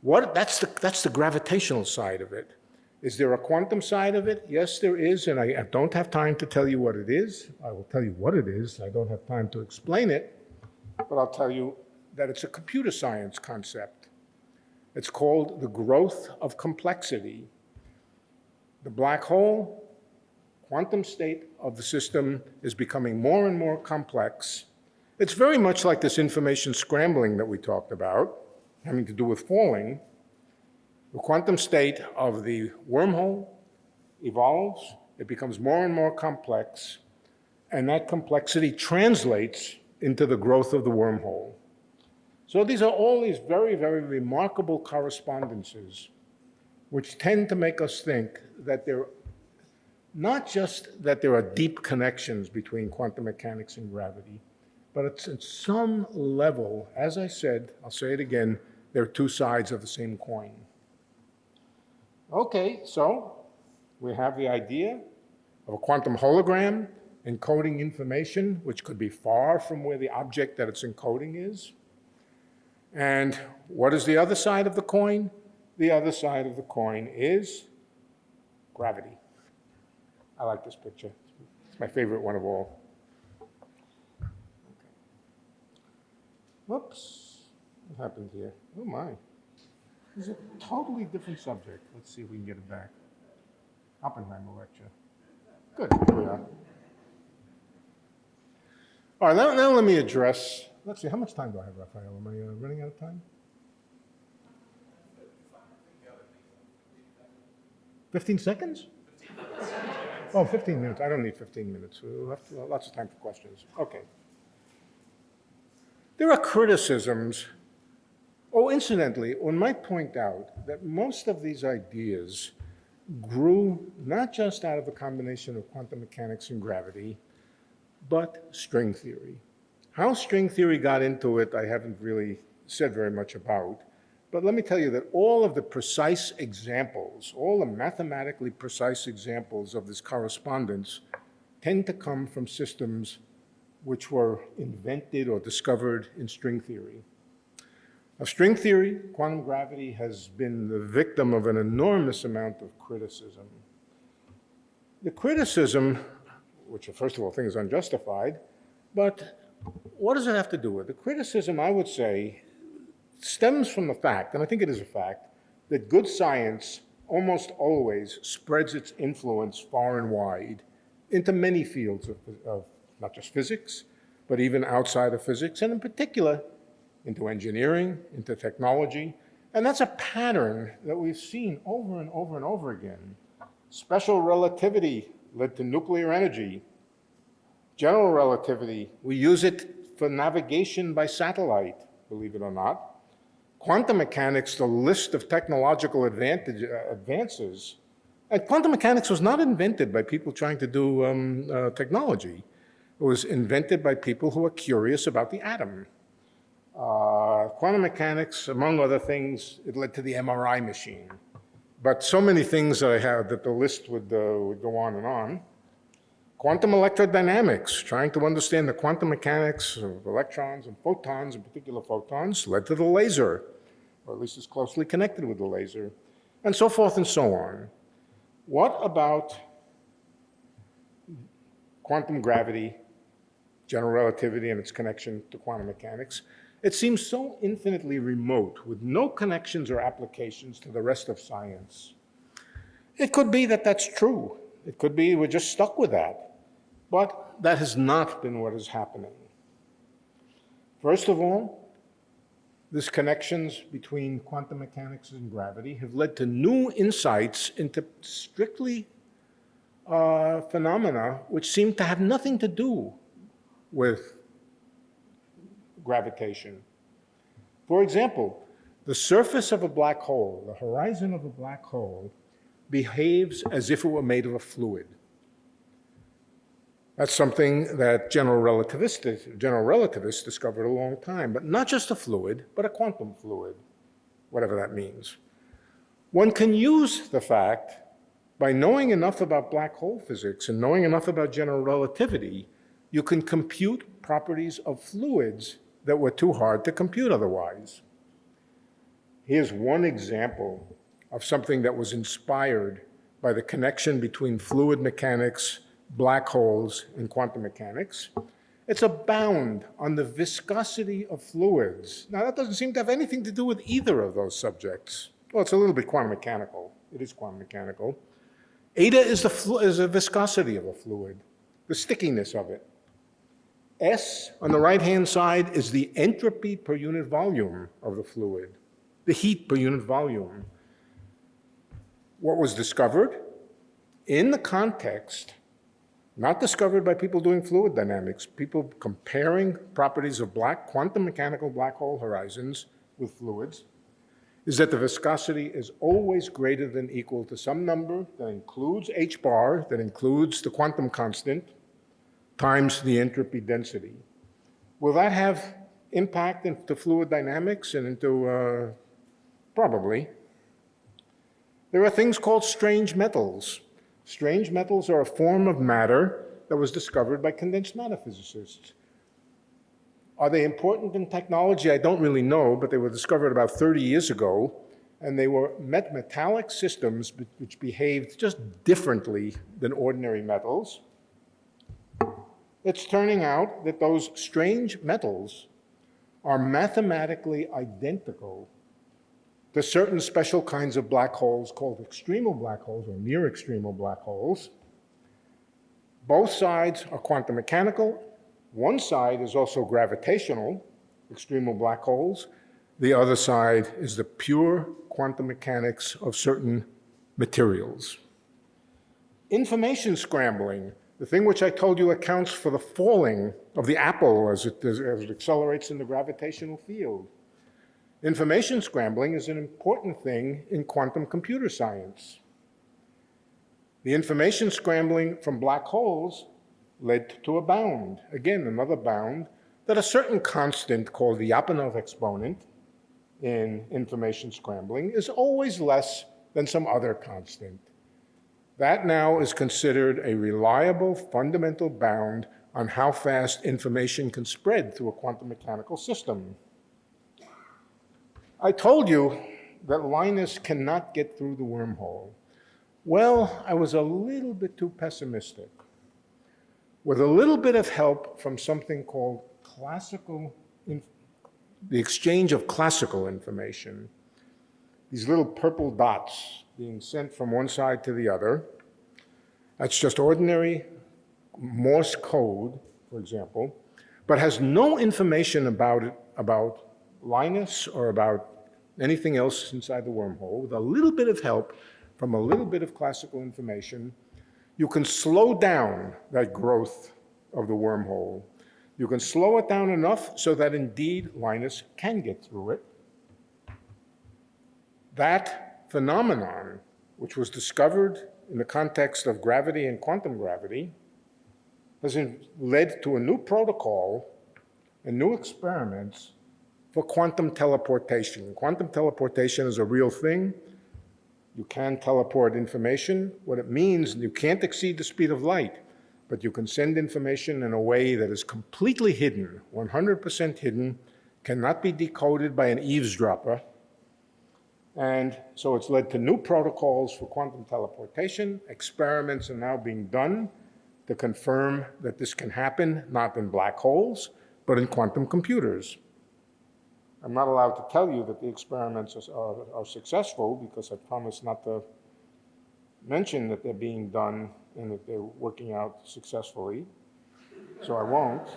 What, that's, the, that's the gravitational side of it. Is there a quantum side of it? Yes, there is, and I, I don't have time to tell you what it is. I will tell you what it is. I don't have time to explain it, but I'll tell you that it's a computer science concept. It's called the growth of complexity. The black hole, quantum state of the system is becoming more and more complex it's very much like this information scrambling that we talked about, having to do with falling. The quantum state of the wormhole evolves, it becomes more and more complex, and that complexity translates into the growth of the wormhole. So these are all these very, very remarkable correspondences which tend to make us think that there, not just that there are deep connections between quantum mechanics and gravity, but it's at some level, as I said, I'll say it again, they're two sides of the same coin. Okay, so we have the idea of a quantum hologram encoding information which could be far from where the object that it's encoding is. And what is the other side of the coin? The other side of the coin is gravity. I like this picture. It's my favorite one of all. Whoops, what happened here? Oh my. It's a totally different subject. Let's see if we can get it back. Oppenheimer lecture. Good, here we are. All right, now, now let me address, let's see, how much time do I have, Raphael? Am I uh, running out of time? 15 seconds? Oh, 15 minutes. I don't need 15 minutes. We'll have to- lots of time for questions. Okay. There are criticisms. Oh, incidentally, one might point out that most of these ideas grew not just out of a combination of quantum mechanics and gravity, but string theory. How string theory got into it, I haven't really said very much about. But let me tell you that all of the precise examples, all the mathematically precise examples of this correspondence tend to come from systems which were invented or discovered in string theory. Now, string theory, quantum gravity, has been the victim of an enormous amount of criticism. The criticism, which first of all I think is unjustified, but what does it have to do with? The criticism, I would say, stems from the fact, and I think it is a fact, that good science almost always spreads its influence far and wide into many fields of, of not just physics, but even outside of physics, and in particular, into engineering, into technology. And that's a pattern that we've seen over and over and over again. Special relativity led to nuclear energy. General relativity, we use it for navigation by satellite, believe it or not. Quantum mechanics, the list of technological advantage, uh, advances, and quantum mechanics was not invented by people trying to do um, uh, technology. It was invented by people who are curious about the atom. Uh, quantum mechanics, among other things, it led to the MRI machine. But so many things that I have that the list would, uh, would go on and on. Quantum electrodynamics, trying to understand the quantum mechanics of electrons and photons, in particular photons, led to the laser, or at least is closely connected with the laser, and so forth and so on. What about quantum gravity, general relativity, and its connection to quantum mechanics? It seems so infinitely remote, with no connections or applications to the rest of science. It could be that that's true. It could be we're just stuck with that. But that has not been what is happening. First of all, these connections between quantum mechanics and gravity have led to new insights into strictly uh, phenomena which seem to have nothing to do with gravitation. For example, the surface of a black hole, the horizon of a black hole, behaves as if it were made of a fluid. That's something that general relativists, general relativists discovered a long time, but not just a fluid, but a quantum fluid, whatever that means. One can use the fact, by knowing enough about black hole physics and knowing enough about general relativity, you can compute properties of fluids that were too hard to compute otherwise. Here's one example of something that was inspired by the connection between fluid mechanics black holes and quantum mechanics. It's a bound on the viscosity of fluids. Now, that doesn't seem to have anything to do with either of those subjects. Well, it's a little bit quantum mechanical. It is quantum mechanical. Eta is the, is the viscosity of a fluid, the stickiness of it. S on the right-hand side is the entropy per unit volume of the fluid, the heat per unit volume. What was discovered? In the context not discovered by people doing fluid dynamics, people comparing properties of black, quantum mechanical black hole horizons with fluids, is that the viscosity is always greater than equal to some number that includes h bar, that includes the quantum constant, times the entropy density. Will that have impact into fluid dynamics and into, uh, probably. There are things called strange metals. Strange metals are a form of matter that was discovered by condensed matter physicists. Are they important in technology? I don't really know, but they were discovered about 30 years ago, and they were met metallic systems which behaved just differently than ordinary metals. It's turning out that those strange metals are mathematically identical there's certain special kinds of black holes called extremal black holes or near extremal black holes. Both sides are quantum mechanical, One side is also gravitational, extremal black holes. The other side is the pure quantum mechanics of certain materials. Information scrambling, the thing which I told you accounts for the falling of the apple as it, as it accelerates in the gravitational field. Information scrambling is an important thing in quantum computer science. The information scrambling from black holes led to a bound, again, another bound, that a certain constant called the Lyapunov exponent in information scrambling is always less than some other constant. That now is considered a reliable fundamental bound on how fast information can spread through a quantum mechanical system. I told you that Linus cannot get through the wormhole. Well, I was a little bit too pessimistic. With a little bit of help from something called classical, the exchange of classical information, these little purple dots being sent from one side to the other. That's just ordinary Morse code, for example, but has no information about it, about Linus or about anything else inside the wormhole. With a little bit of help from a little bit of classical information, you can slow down that growth of the wormhole. You can slow it down enough so that indeed Linus can get through it. That phenomenon, which was discovered in the context of gravity and quantum gravity, has led to a new protocol and new experiments for quantum teleportation. Quantum teleportation is a real thing. You can teleport information. What it means, you can't exceed the speed of light, but you can send information in a way that is completely hidden, 100% hidden, cannot be decoded by an eavesdropper, and so it's led to new protocols for quantum teleportation. Experiments are now being done to confirm that this can happen, not in black holes, but in quantum computers. I'm not allowed to tell you that the experiments are, are, successful because I promised not to mention that they're being done and that they're working out successfully, so I won't.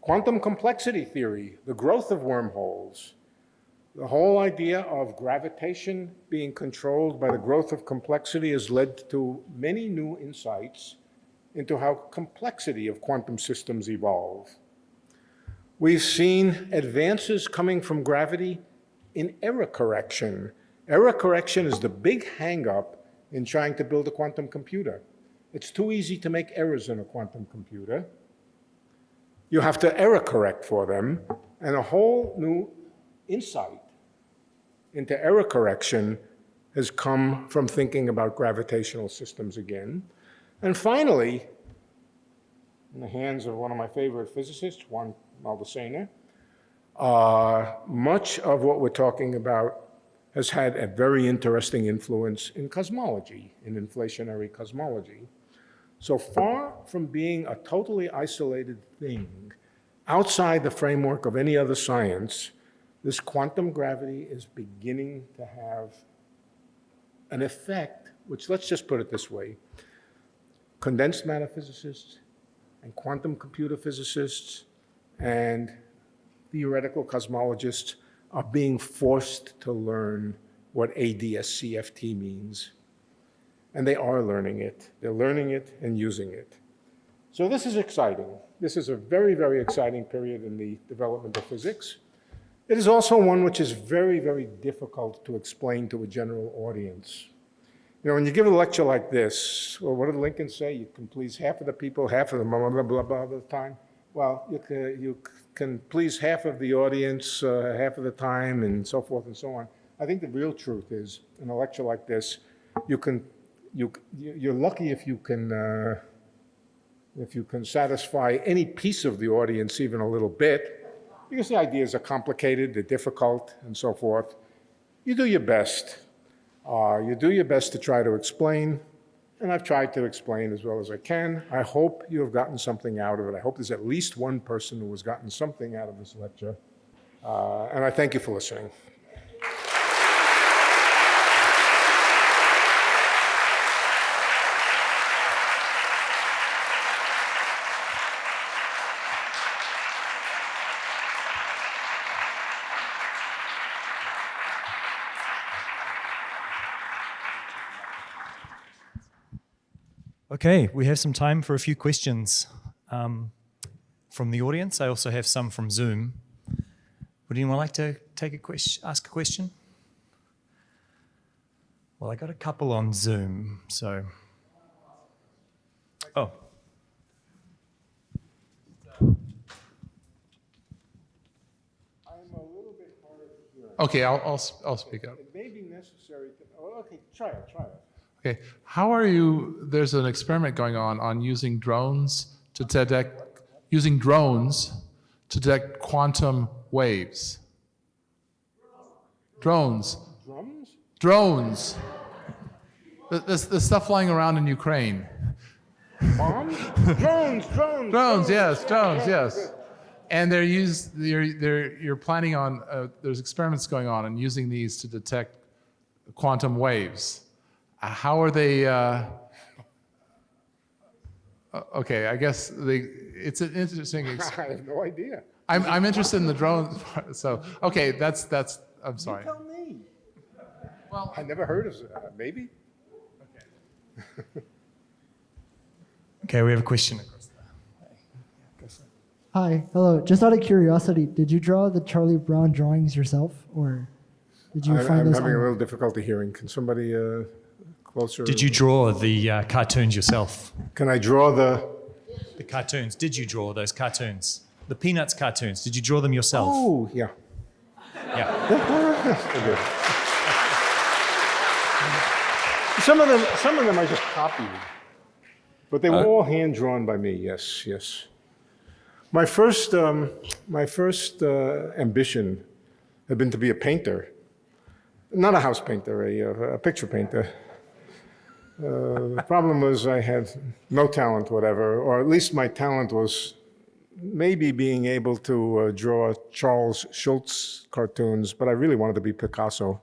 Quantum complexity theory, the growth of wormholes, the whole idea of gravitation being controlled by the growth of complexity has led to many new insights into how complexity of quantum systems evolve. We've seen advances coming from gravity in error correction. Error correction is the big hangup in trying to build a quantum computer. It's too easy to make errors in a quantum computer you have to error correct for them, and a whole new insight into error correction has come from thinking about gravitational systems again. And finally, in the hands of one of my favorite physicists, Juan Maldacena, uh, much of what we're talking about has had a very interesting influence in cosmology, in inflationary cosmology. So far from being a totally isolated thing, outside the framework of any other science, this quantum gravity is beginning to have an effect, which let's just put it this way. Condensed matter physicists and quantum computer physicists and theoretical cosmologists are being forced to learn what ADS-CFT means and they are learning it. They're learning it and using it. So this is exciting. This is a very, very exciting period in the development of physics. It is also one which is very, very difficult to explain to a general audience. You know, when you give a lecture like this, well, what did Lincoln say? You can please half of the people, half of the blah, blah, blah, blah, the time. Well, you can, you can please half of the audience, uh, half of the time, and so forth and so on. I think the real truth is, in a lecture like this, you can you, you're lucky if you can, uh, if you can satisfy any piece of the audience even a little bit, because the ideas are complicated, they're difficult, and so forth. You do your best. Uh, you do your best to try to explain, and I've tried to explain as well as I can. I hope you have gotten something out of it. I hope there's at least one person who has gotten something out of this lecture. Uh, and I thank you for listening. Okay, we have some time for a few questions um, from the audience. I also have some from Zoom. Would anyone like to take a question, ask a question? Well, I got a couple on Zoom, so. Oh, I'm a little bit hard of hearing. Okay, I'll, I'll, s- I'll speak up. It may be necessary to, oh, okay, try it, try it. Okay, how are you, there's an experiment going on on using drones to detect, using drones to detect quantum waves. Drones, Drums? drones. The, the, the stuff flying around in Ukraine. Bombs? drones, drones. Drones, yes, drones, yes. And they're used, they're, they're, you're planning on, uh, there's experiments going on and using these to detect quantum waves. Uh, How are they, uh, uh, okay, I guess they, it's an interesting, ex- I have no idea. I'm, I'm interested in the drone, part, so, okay, that's, that's, I'm sorry. Tell me. Well, I never heard of that, maybe? okay, okay, we have a question. across there. Hi, hello. Just out of curiosity, did you draw the Charlie Brown drawings yourself, or did you I- find I'm those? having a on- little difficulty hearing. Can somebody uh, closer? Did you draw the uh, cartoons yourself? Can I draw the? The cartoons. Did you draw those cartoons? The Peanuts cartoons. Did you draw them yourself? Oh, yeah. Yeah. Some of them, some of them I just copied, but they were all hand drawn by me. Yes, yes. My first, um, my first uh, ambition had been to be a painter, not a house painter, a, uh, a picture painter. Uh, the problem was I had no talent, whatever, or at least my talent was maybe being able to uh, draw Charles Schulz cartoons, but I really wanted to be Picasso.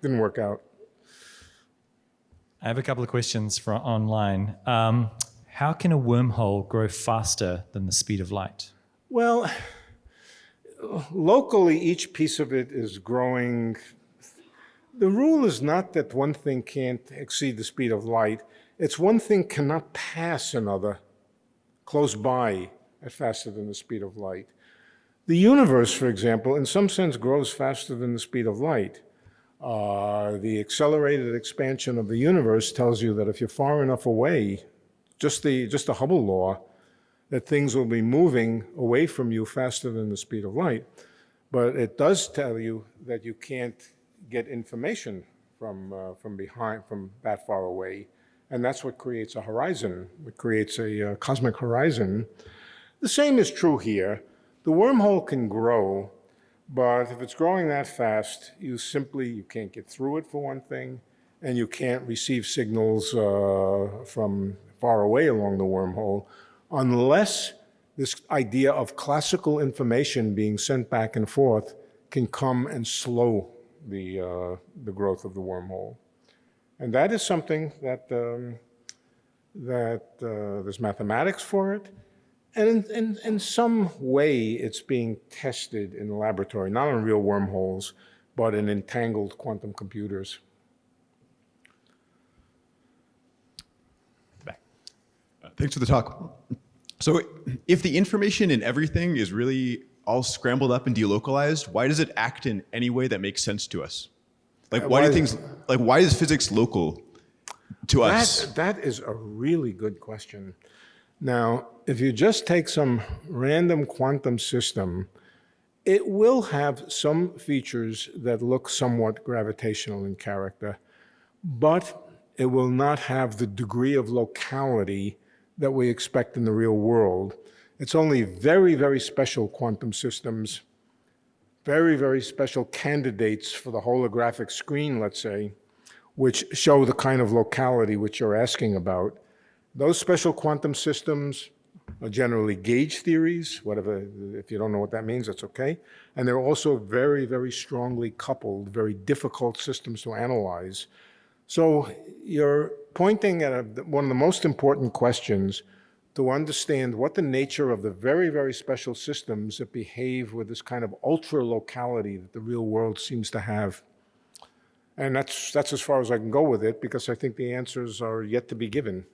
Didn't work out. I have a couple of questions from online. Um, how can a wormhole grow faster than the speed of light? Well, locally, each piece of it is growing. The rule is not that one thing can't exceed the speed of light, it's one thing cannot pass another close by at faster than the speed of light. The universe, for example, in some sense grows faster than the speed of light. Uh, the accelerated expansion of the universe tells you that if you're far enough away, just the, just the Hubble law, that things will be moving away from you faster than the speed of light. But it does tell you that you can't get information from, uh, from behind, from that far away. And that's what creates a horizon. It creates a uh, cosmic horizon. The same is true here. The wormhole can grow, but if it's growing that fast, you simply, you can't get through it for one thing, and you can't receive signals uh, from far away along the wormhole unless this idea of classical information being sent back and forth can come and slow the, uh, the growth of the wormhole. And that is something that, um, that uh, there's mathematics for it. And in, in, in some way, it's being tested in the laboratory, not on real wormholes, but in entangled quantum computers. Back. Thanks for the talk. So if the information in everything is really all scrambled up and delocalized, why does it act in any way that makes sense to us? Like why, why- do things like why is physics local to us? That, that is a really good question. Now, if you just take some random quantum system, it will have some features that look somewhat gravitational in character, but it will not have the degree of locality that we expect in the real world. It's only very, very special quantum systems, very, very special candidates for the holographic screen, let's say, which show the kind of locality which you're asking about. Those special quantum systems are generally gauge theories, whatever, if you don't know what that means, that's okay. And they're also very, very strongly coupled, very difficult systems to analyze. So you're pointing at a, one of the most important questions to understand what the nature of the very, very special systems that behave with this kind of ultra locality that the real world seems to have. And that's, that's as far as I can go with it because I think the answers are yet to be given.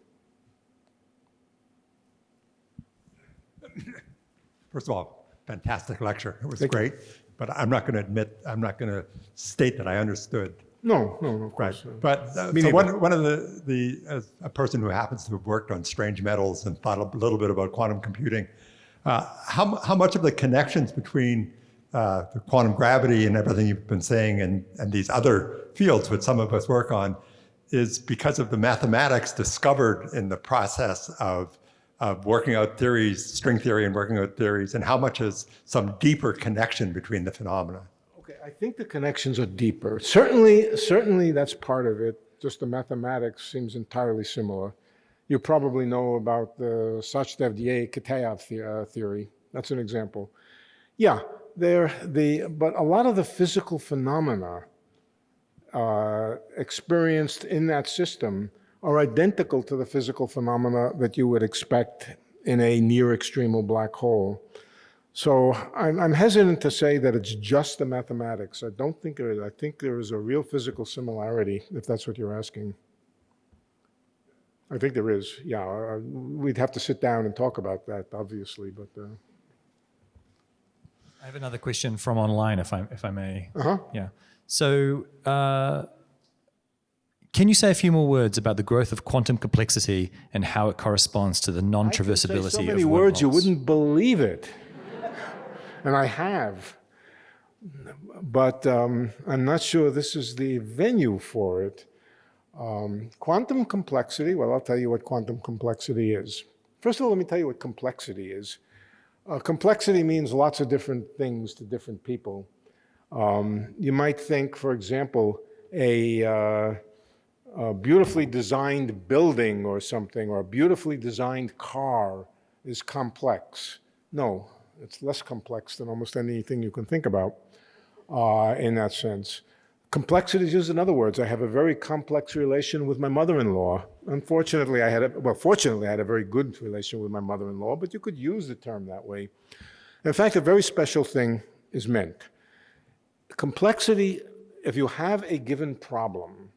First of all, fantastic lecture. It was great. But I'm not going to admit, I'm not going to state that I understood. No, no, no, of Right. course. But uh, so neither. one, one of the, the as a person who happens to have worked on strange metals and thought a little bit about quantum computing, uh, how, how much of the connections between uh, the quantum gravity and everything you've been saying and, and these other fields which some of us work on is because of the mathematics discovered in the process of, of working out theories, string theory and working out theories, and how much is some deeper connection between the phenomena? I think the connections are deeper. Certainly, certainly that's part of it. Just the mathematics seems entirely similar. You probably know about the Sachdev-Ye-Kitaev uh, theory. That's an example. Yeah, there the but a lot of the physical phenomena uh, experienced in that system are identical to the physical phenomena that you would expect in a near extremal black hole. So I'm, I'm hesitant to say that it's just the mathematics. I don't think it is. I think there is a real physical similarity, if that's what you're asking. I think there is, yeah. uh, We'd have to sit down and talk about that, obviously, but, uh, I have another question from online, if I if I may. uh-huh. Yeah. So, uh, can you say a few more words about the growth of quantum complexity and how it corresponds to the I non-traversability could say so of many words you wouldn't believe it, and I have. But um, I'm not sure this is the venue for it. Um, quantum complexity. Well, I'll tell you what quantum complexity is. First of all, let me tell you what complexity is. Uh, complexity means lots of different things to different people. Um, you might think, for example, a, uh, a beautifully designed building or something, or a beautifully designed car is complex. No, it's less complex than almost anything you can think about uh, in that sense. Complexity is just in other words. I have a very complex relation with my mother-in-law. Unfortunately, I had a, well, fortunately, I had a very good relation with my mother-in-law, but you could use the term that way. In fact, a very special thing is meant. Complexity, if you have a given problem,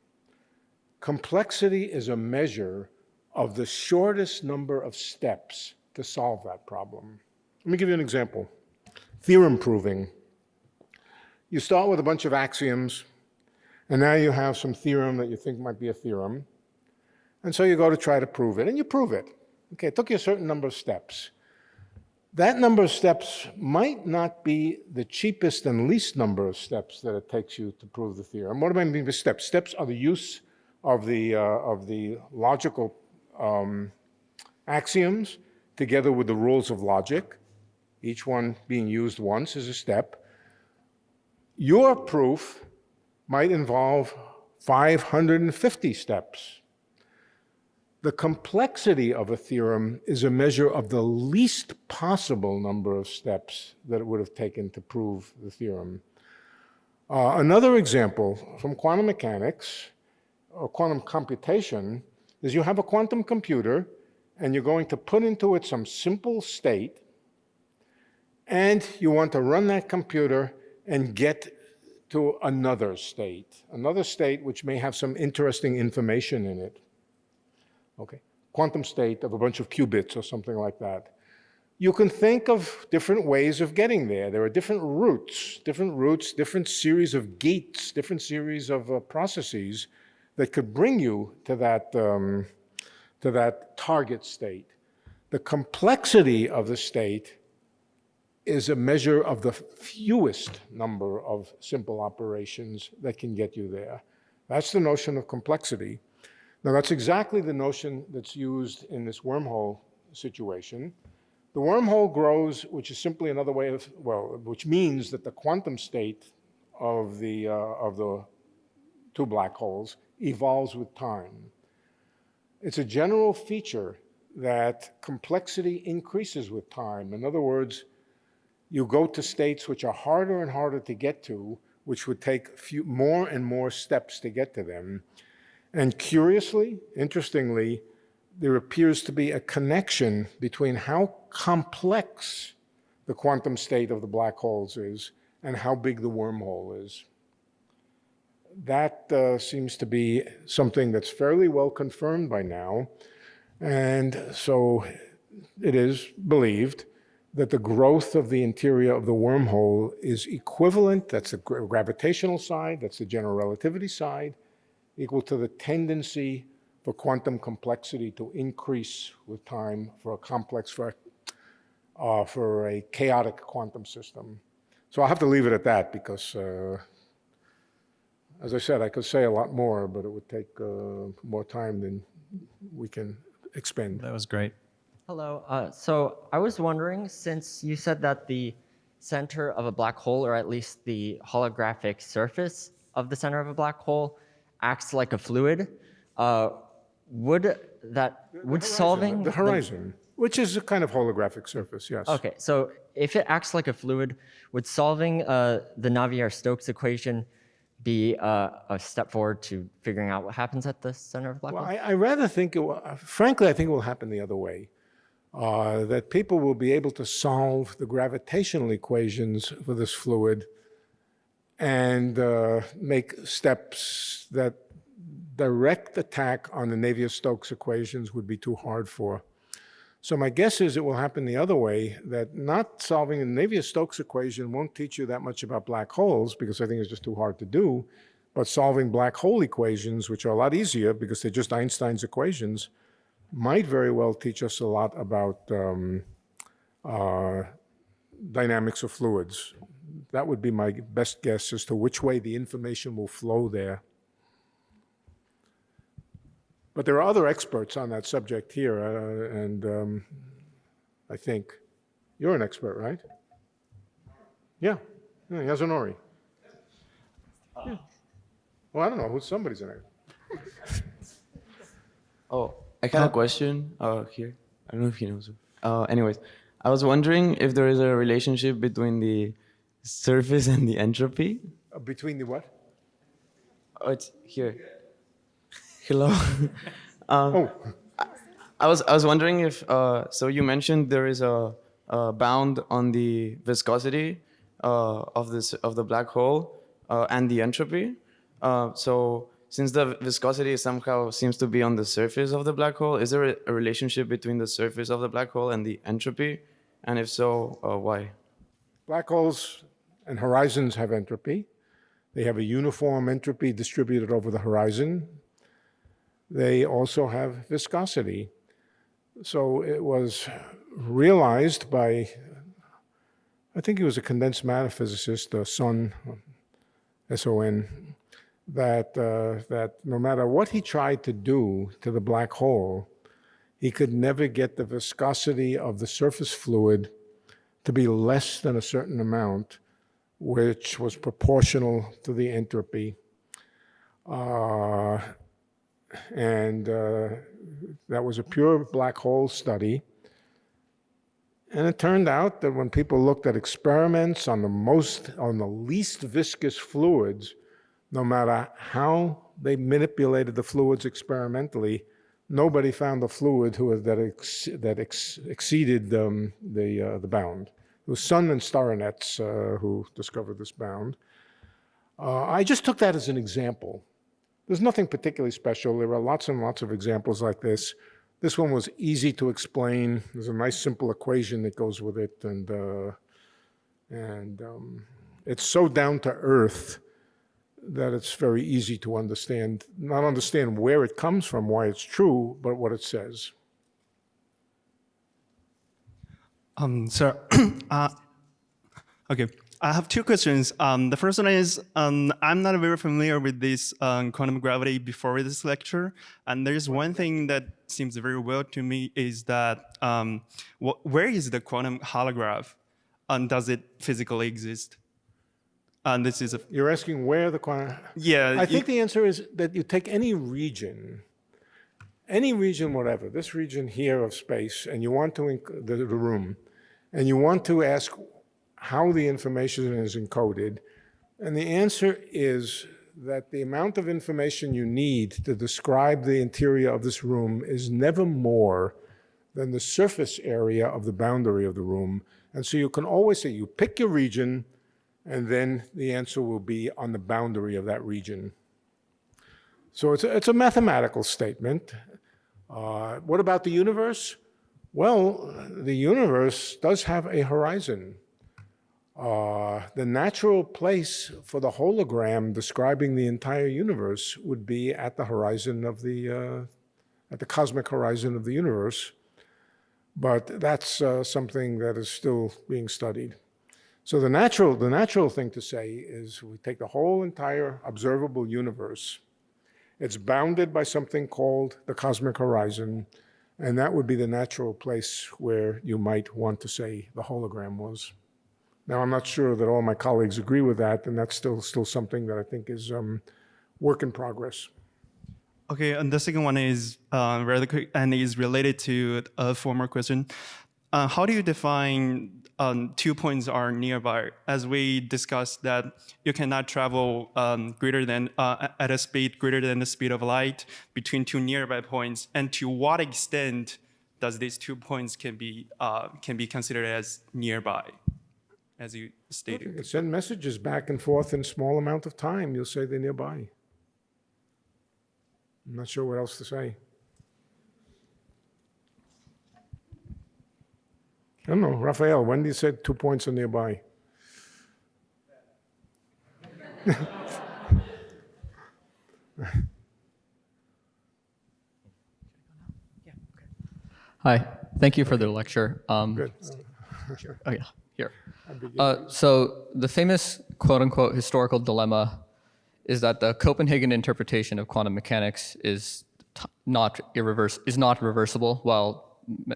complexity is a measure of the shortest number of steps to solve that problem. Let me give you an example. Theorem proving. You start with a bunch of axioms, and now you have some theorem that you think might be a theorem. And so you go to try to prove it, and you prove it. Okay, it took you a certain number of steps. That number of steps might not be the cheapest and least number of steps that it takes you to prove the theorem. What do I mean by steps? Steps are the use of the, uh, of the logical um, axioms together with the rules of logic, each one being used once as a step. Your proof might involve 550 steps. The complexity of a theorem is a measure of the least possible number of steps that it would have taken to prove the theorem. Uh, another example from quantum mechanics or quantum computation is you have a quantum computer and you're going to put into it some simple state and you want to run that computer and get to another state, another state which may have some interesting information in it. Okay, quantum state of a bunch of qubits or something like that. You can think of different ways of getting there. There are different routes, different routes, different series of gates, different series of uh, processes that could bring you to that, um, to that target state. The complexity of the state is a measure of the fewest number of simple operations that can get you there. That's the notion of complexity. Now, that's exactly the notion that's used in this wormhole situation. The wormhole grows, which is simply another way of, well, which means that the quantum state of the, uh, of the two black holes evolves with time. It's a general feature that complexity increases with time. In other words, you go to states which are harder and harder to get to, which would take few, more and more steps to get to them. And curiously, interestingly, there appears to be a connection between how complex the quantum state of the black holes is and how big the wormhole is. that uh, seems to be something that's fairly well confirmed by now. And so it is believed that the growth of the interior of the wormhole is equivalent, that's the gravitational side, that's the general relativity side, equal to the tendency for quantum complexity to increase with time for a complex, for, uh, for a chaotic quantum system. So I'll have to leave it at that because, uh, as I said, I could say a lot more, but it would take uh, more time than we can expend. That was great. Hello. Uh, so I was wondering, since you said that the center of a black hole, or at least the holographic surface of the center of a black hole, acts like a fluid, uh, would that would solving The horizon, which is a kind of holographic surface, yes. Okay, so if it acts like a fluid, would solving uh, the Navier-Stokes equation be uh, a step forward to figuring out what happens at the center of black Well, hole? I, I rather think, it will, uh, frankly, I think it will happen the other way. Uh, that people will be able to solve the gravitational equations for this fluid and uh, make steps that direct attack on the Navier-Stokes equations would be too hard for. So my guess is it will happen the other way, that not solving the Navier-Stokes equation won't teach you that much about black holes because I think it's just too hard to do, but solving black hole equations, which are a lot easier because they're just Einstein's equations, might very well teach us a lot about um, uh, dynamics of fluids. That would be my best guess as to which way the information will flow there. But there are other experts on that subject here, uh, and um, I think you're an expert, right? Yeah, yeah Yasunori. Yeah. Well, I don't know who somebody's an expert. Oh, I had a question uh, here. I don't know if he knows. Uh, anyways, I was wondering if there is a relationship between the surface and the entropy. Uh, Between the what? Oh, it's here. Hello. um, Oh, I was I was wondering if uh, so you mentioned there is a, a bound on the viscosity uh, of this of the black hole uh, and the entropy. Uh, so since the viscosity somehow seems to be on the surface of the black hole, is there a, relationship between the surface of the black hole and the entropy? And if so, uh, why? black holes and horizons have entropy. They have a uniform entropy distributed over the horizon. They also have viscosity. So it was realized by, I think he was a condensed matter physicist, uh, Son, S-O-N, that, uh, that no matter what he tried to do to the black hole, he could never get the viscosity of the surface fluid to be less than a certain amount, which was proportional to the entropy. Uh, and uh, that was a pure black hole study. And it turned out that when people looked at experiments on the most, on the least viscous fluids, no matter how they manipulated the fluids experimentally, nobody found a fluid who that ex, that ex, exceeded um, the uh, the bound. It was Son and Starinets uh, who discovered this bound. Uh, I just took that as an example. There's nothing particularly special. There are lots and lots of examples like this. This one was easy to explain. There's a nice simple equation that goes with it, and uh, and um, it's so down to earth that it's very easy to understand. Not understand where it comes from, why it's true, but what it says. Um, sir, uh, okay, I have two questions. Um, the first one is, um, I'm not very familiar with this um, quantum gravity before this lecture, and there's one thing that seems very well to me is that um, wh where is the quantum holograph, and does it physically exist? And this is a You're asking where the quantum. yeah. I think the answer is that you take any region, any region, whatever, this region here of space, and you want to, the, the room, and you want to ask how the information is encoded, and the answer is that the amount of information you need to describe the interior of this room is never more than the surface area of the boundary of the room. And so you can always say, you pick your region, and then the answer will be on the boundary of that region. So it's a, it's a mathematical statement. Uh, what about the universe? Well, the universe does have a horizon. Uh, the natural place for the hologram describing the entire universe would be at the horizon of the, uh, at the cosmic horizon of the universe. But that's uh, something that is still being studied. So the natural, the natural thing to say is we take the whole entire observable universe. It's bounded by something called the cosmic horizon, and that would be the natural place where you might want to say the hologram was. Now, I'm not sure that all my colleagues agree with that, and that's still, still something that I think is um, work in progress. Okay, and the second one is uh, rather quick and is related to a former question. Uh, how do you define um, two points are nearby? As we discussed that you cannot travel um, greater than uh, at a speed greater than the speed of light between two nearby points, and to what extent does these two points can be uh, can be considered as nearby, as you stated? can send messages back and forth in small amount of time. You'll say they're nearby. I'm not sure what else to say. I don't know, Raphael, Wendy said two points are nearby? Hi, thank you for the lecture. Um, Good. Oh yeah, here. Uh, so the famous quote-unquote historical dilemma is that the Copenhagen interpretation of quantum mechanics is not irreverse is not reversible, while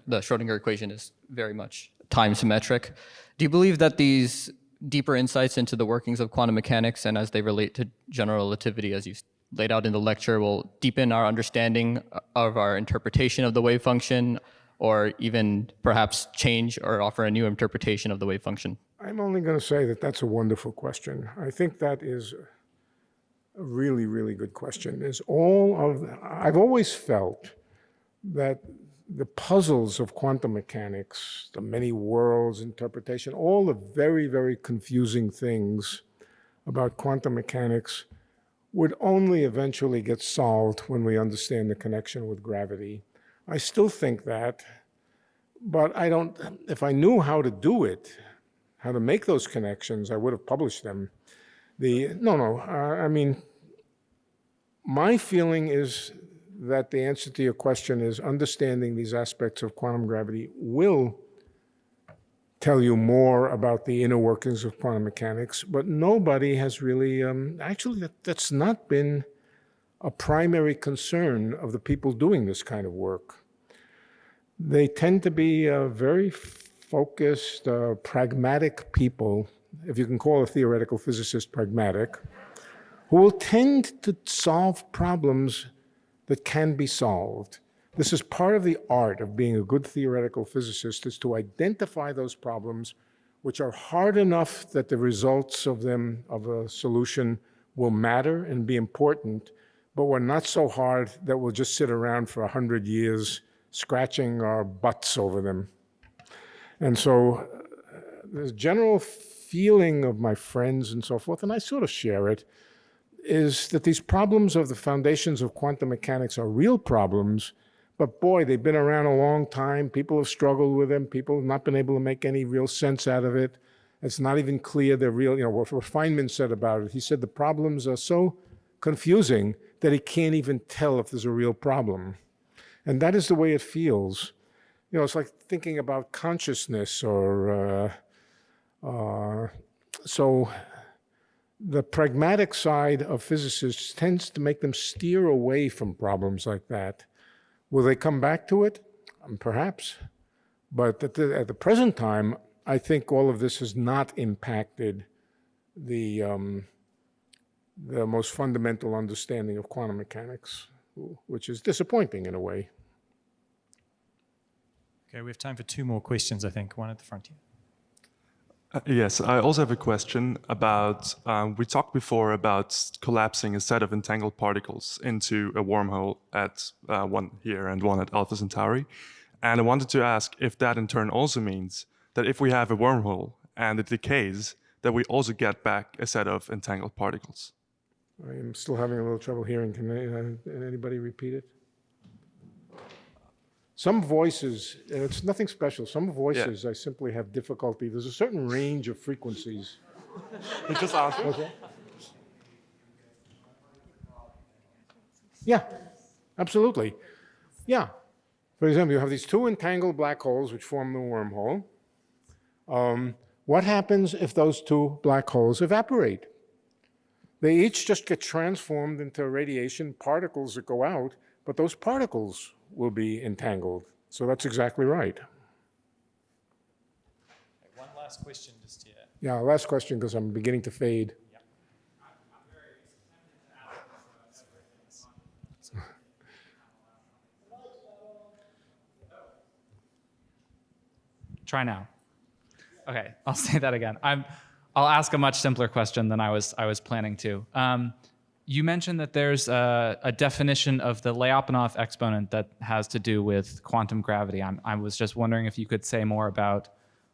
the Schrodinger equation is very much time symmetric. Do you believe that these deeper insights into the workings of quantum mechanics and as they relate to general relativity, as you laid out in the lecture, will deepen our understanding of our interpretation of the wave function, or even perhaps change or offer a new interpretation of the wave function? I'm only going to say that that's a wonderful question. I think that is a really, really good question. Is all of I've always felt that the puzzles of quantum mechanics, the many worlds interpretation, all the very, very confusing things about quantum mechanics would only eventually get solved when we understand the connection with gravity. I still think that, but I don't, if I knew how to do it, how to make those connections, I would have published them. The, no, no, uh, I mean, my feeling is that the answer to your question is understanding these aspects of quantum gravity will tell you more about the inner workings of quantum mechanics, but nobody has really, um, actually, that, that's not been a primary concern of the people doing this kind of work. They tend to be uh, very focused, uh, pragmatic people, if you can call a theoretical physicist pragmatic, who will tend to solve problems that can be solved. This is part of the art of being a good theoretical physicist, is to identify those problems which are hard enough that the results of them, of a solution, will matter and be important, but were not so hard that we'll just sit around for a hundred years scratching our butts over them. And so uh, the general feeling of my friends and so forth, and I sort of share it, is that these problems of the foundations of quantum mechanics are real problems, but boy, they've been around a long time. People have struggled with them. People have not been able to make any real sense out of it. It's not even clear they're real. You know, what Feynman said about it, he said the problems are so confusing that he can't even tell if there's a real problem. And that is the way it feels. You know, it's like thinking about consciousness or, uh, uh, so the pragmatic side of physicists tends to make them steer away from problems like that. Will they come back to it? Um, perhaps. But at the, at the present time, I think all of this has not impacted the, um, the most fundamental understanding of quantum mechanics, which is disappointing in a way. Okay, we have time for two more questions, I think. One at the front here. Uh, yes, I also have a question about, um, we talked before about collapsing a set of entangled particles into a wormhole at uh, one here and one at Alpha Centauri. And I wanted to ask if that in turn also means that if we have a wormhole and it decays, that we also get back a set of entangled particles. I am still having a little trouble hearing. Can uh, anybody repeat it? Some voices, and it's nothing special, some voices I simply have difficulty. There's a certain range of frequencies. He just asked. Okay. Yeah, absolutely. Yeah. For example, you have these two entangled black holes which form the wormhole. Um, what happens if those two black holes evaporate? They each just get transformed into radiation particles that go out, but those particles will be entangled. So that's exactly right. One last question just here. Yeah, last question because I'm beginning to fade. Try now. Okay, I'll say that again. I'm, I'll ask a much simpler question than I was, I was planning to. Um, you mentioned that there's a, a definition of the Lyapunov exponent that has to do with quantum gravity. I'm, I was just wondering if you could say more about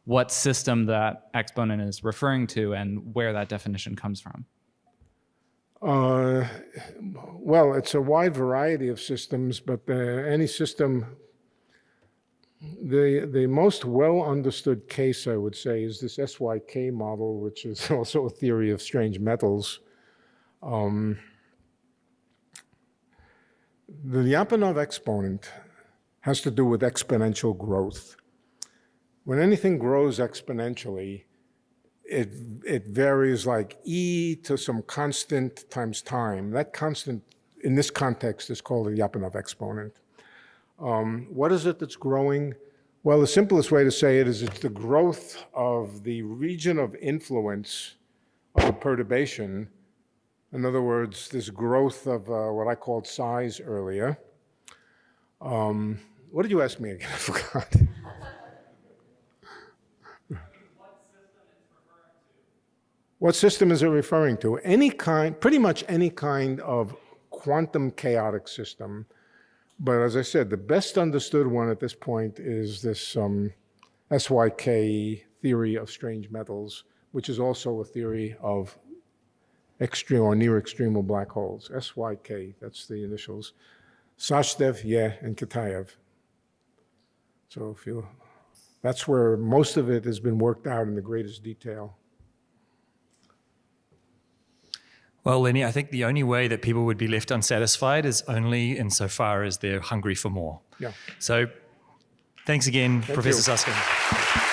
what system that exponent is referring to and where that definition comes from. Uh, well, it's a wide variety of systems, but any system, the, the most well understood case, I would say, is this SYK model, which is also a theory of strange metals. Um, the Lyapunov exponent has to do with exponential growth. When anything grows exponentially, it, it varies like e to some constant times time. That constant, in this context, is called the Lyapunov exponent. Um, what is it that's growing? Well, the simplest way to say it is it's the growth of the region of influence of a perturbation. In other words, this growth of uh, what I called size earlier. Um, what did you ask me again? I forgot. What system is it referring to? Any kind, pretty much any kind of quantum chaotic system. But as I said, the best understood one at this point is this um, SYK theory of strange metals, which is also a theory of extreme or near extremal black holes. SYK, that's the initials. Sachdev, yeah, and Kitaev. So if you, that's where most of it has been worked out in the greatest detail. Well, Lenny, I think the only way that people would be left unsatisfied is only insofar as they're hungry for more. Yeah. So thanks again, Thank Professor you. Susskind.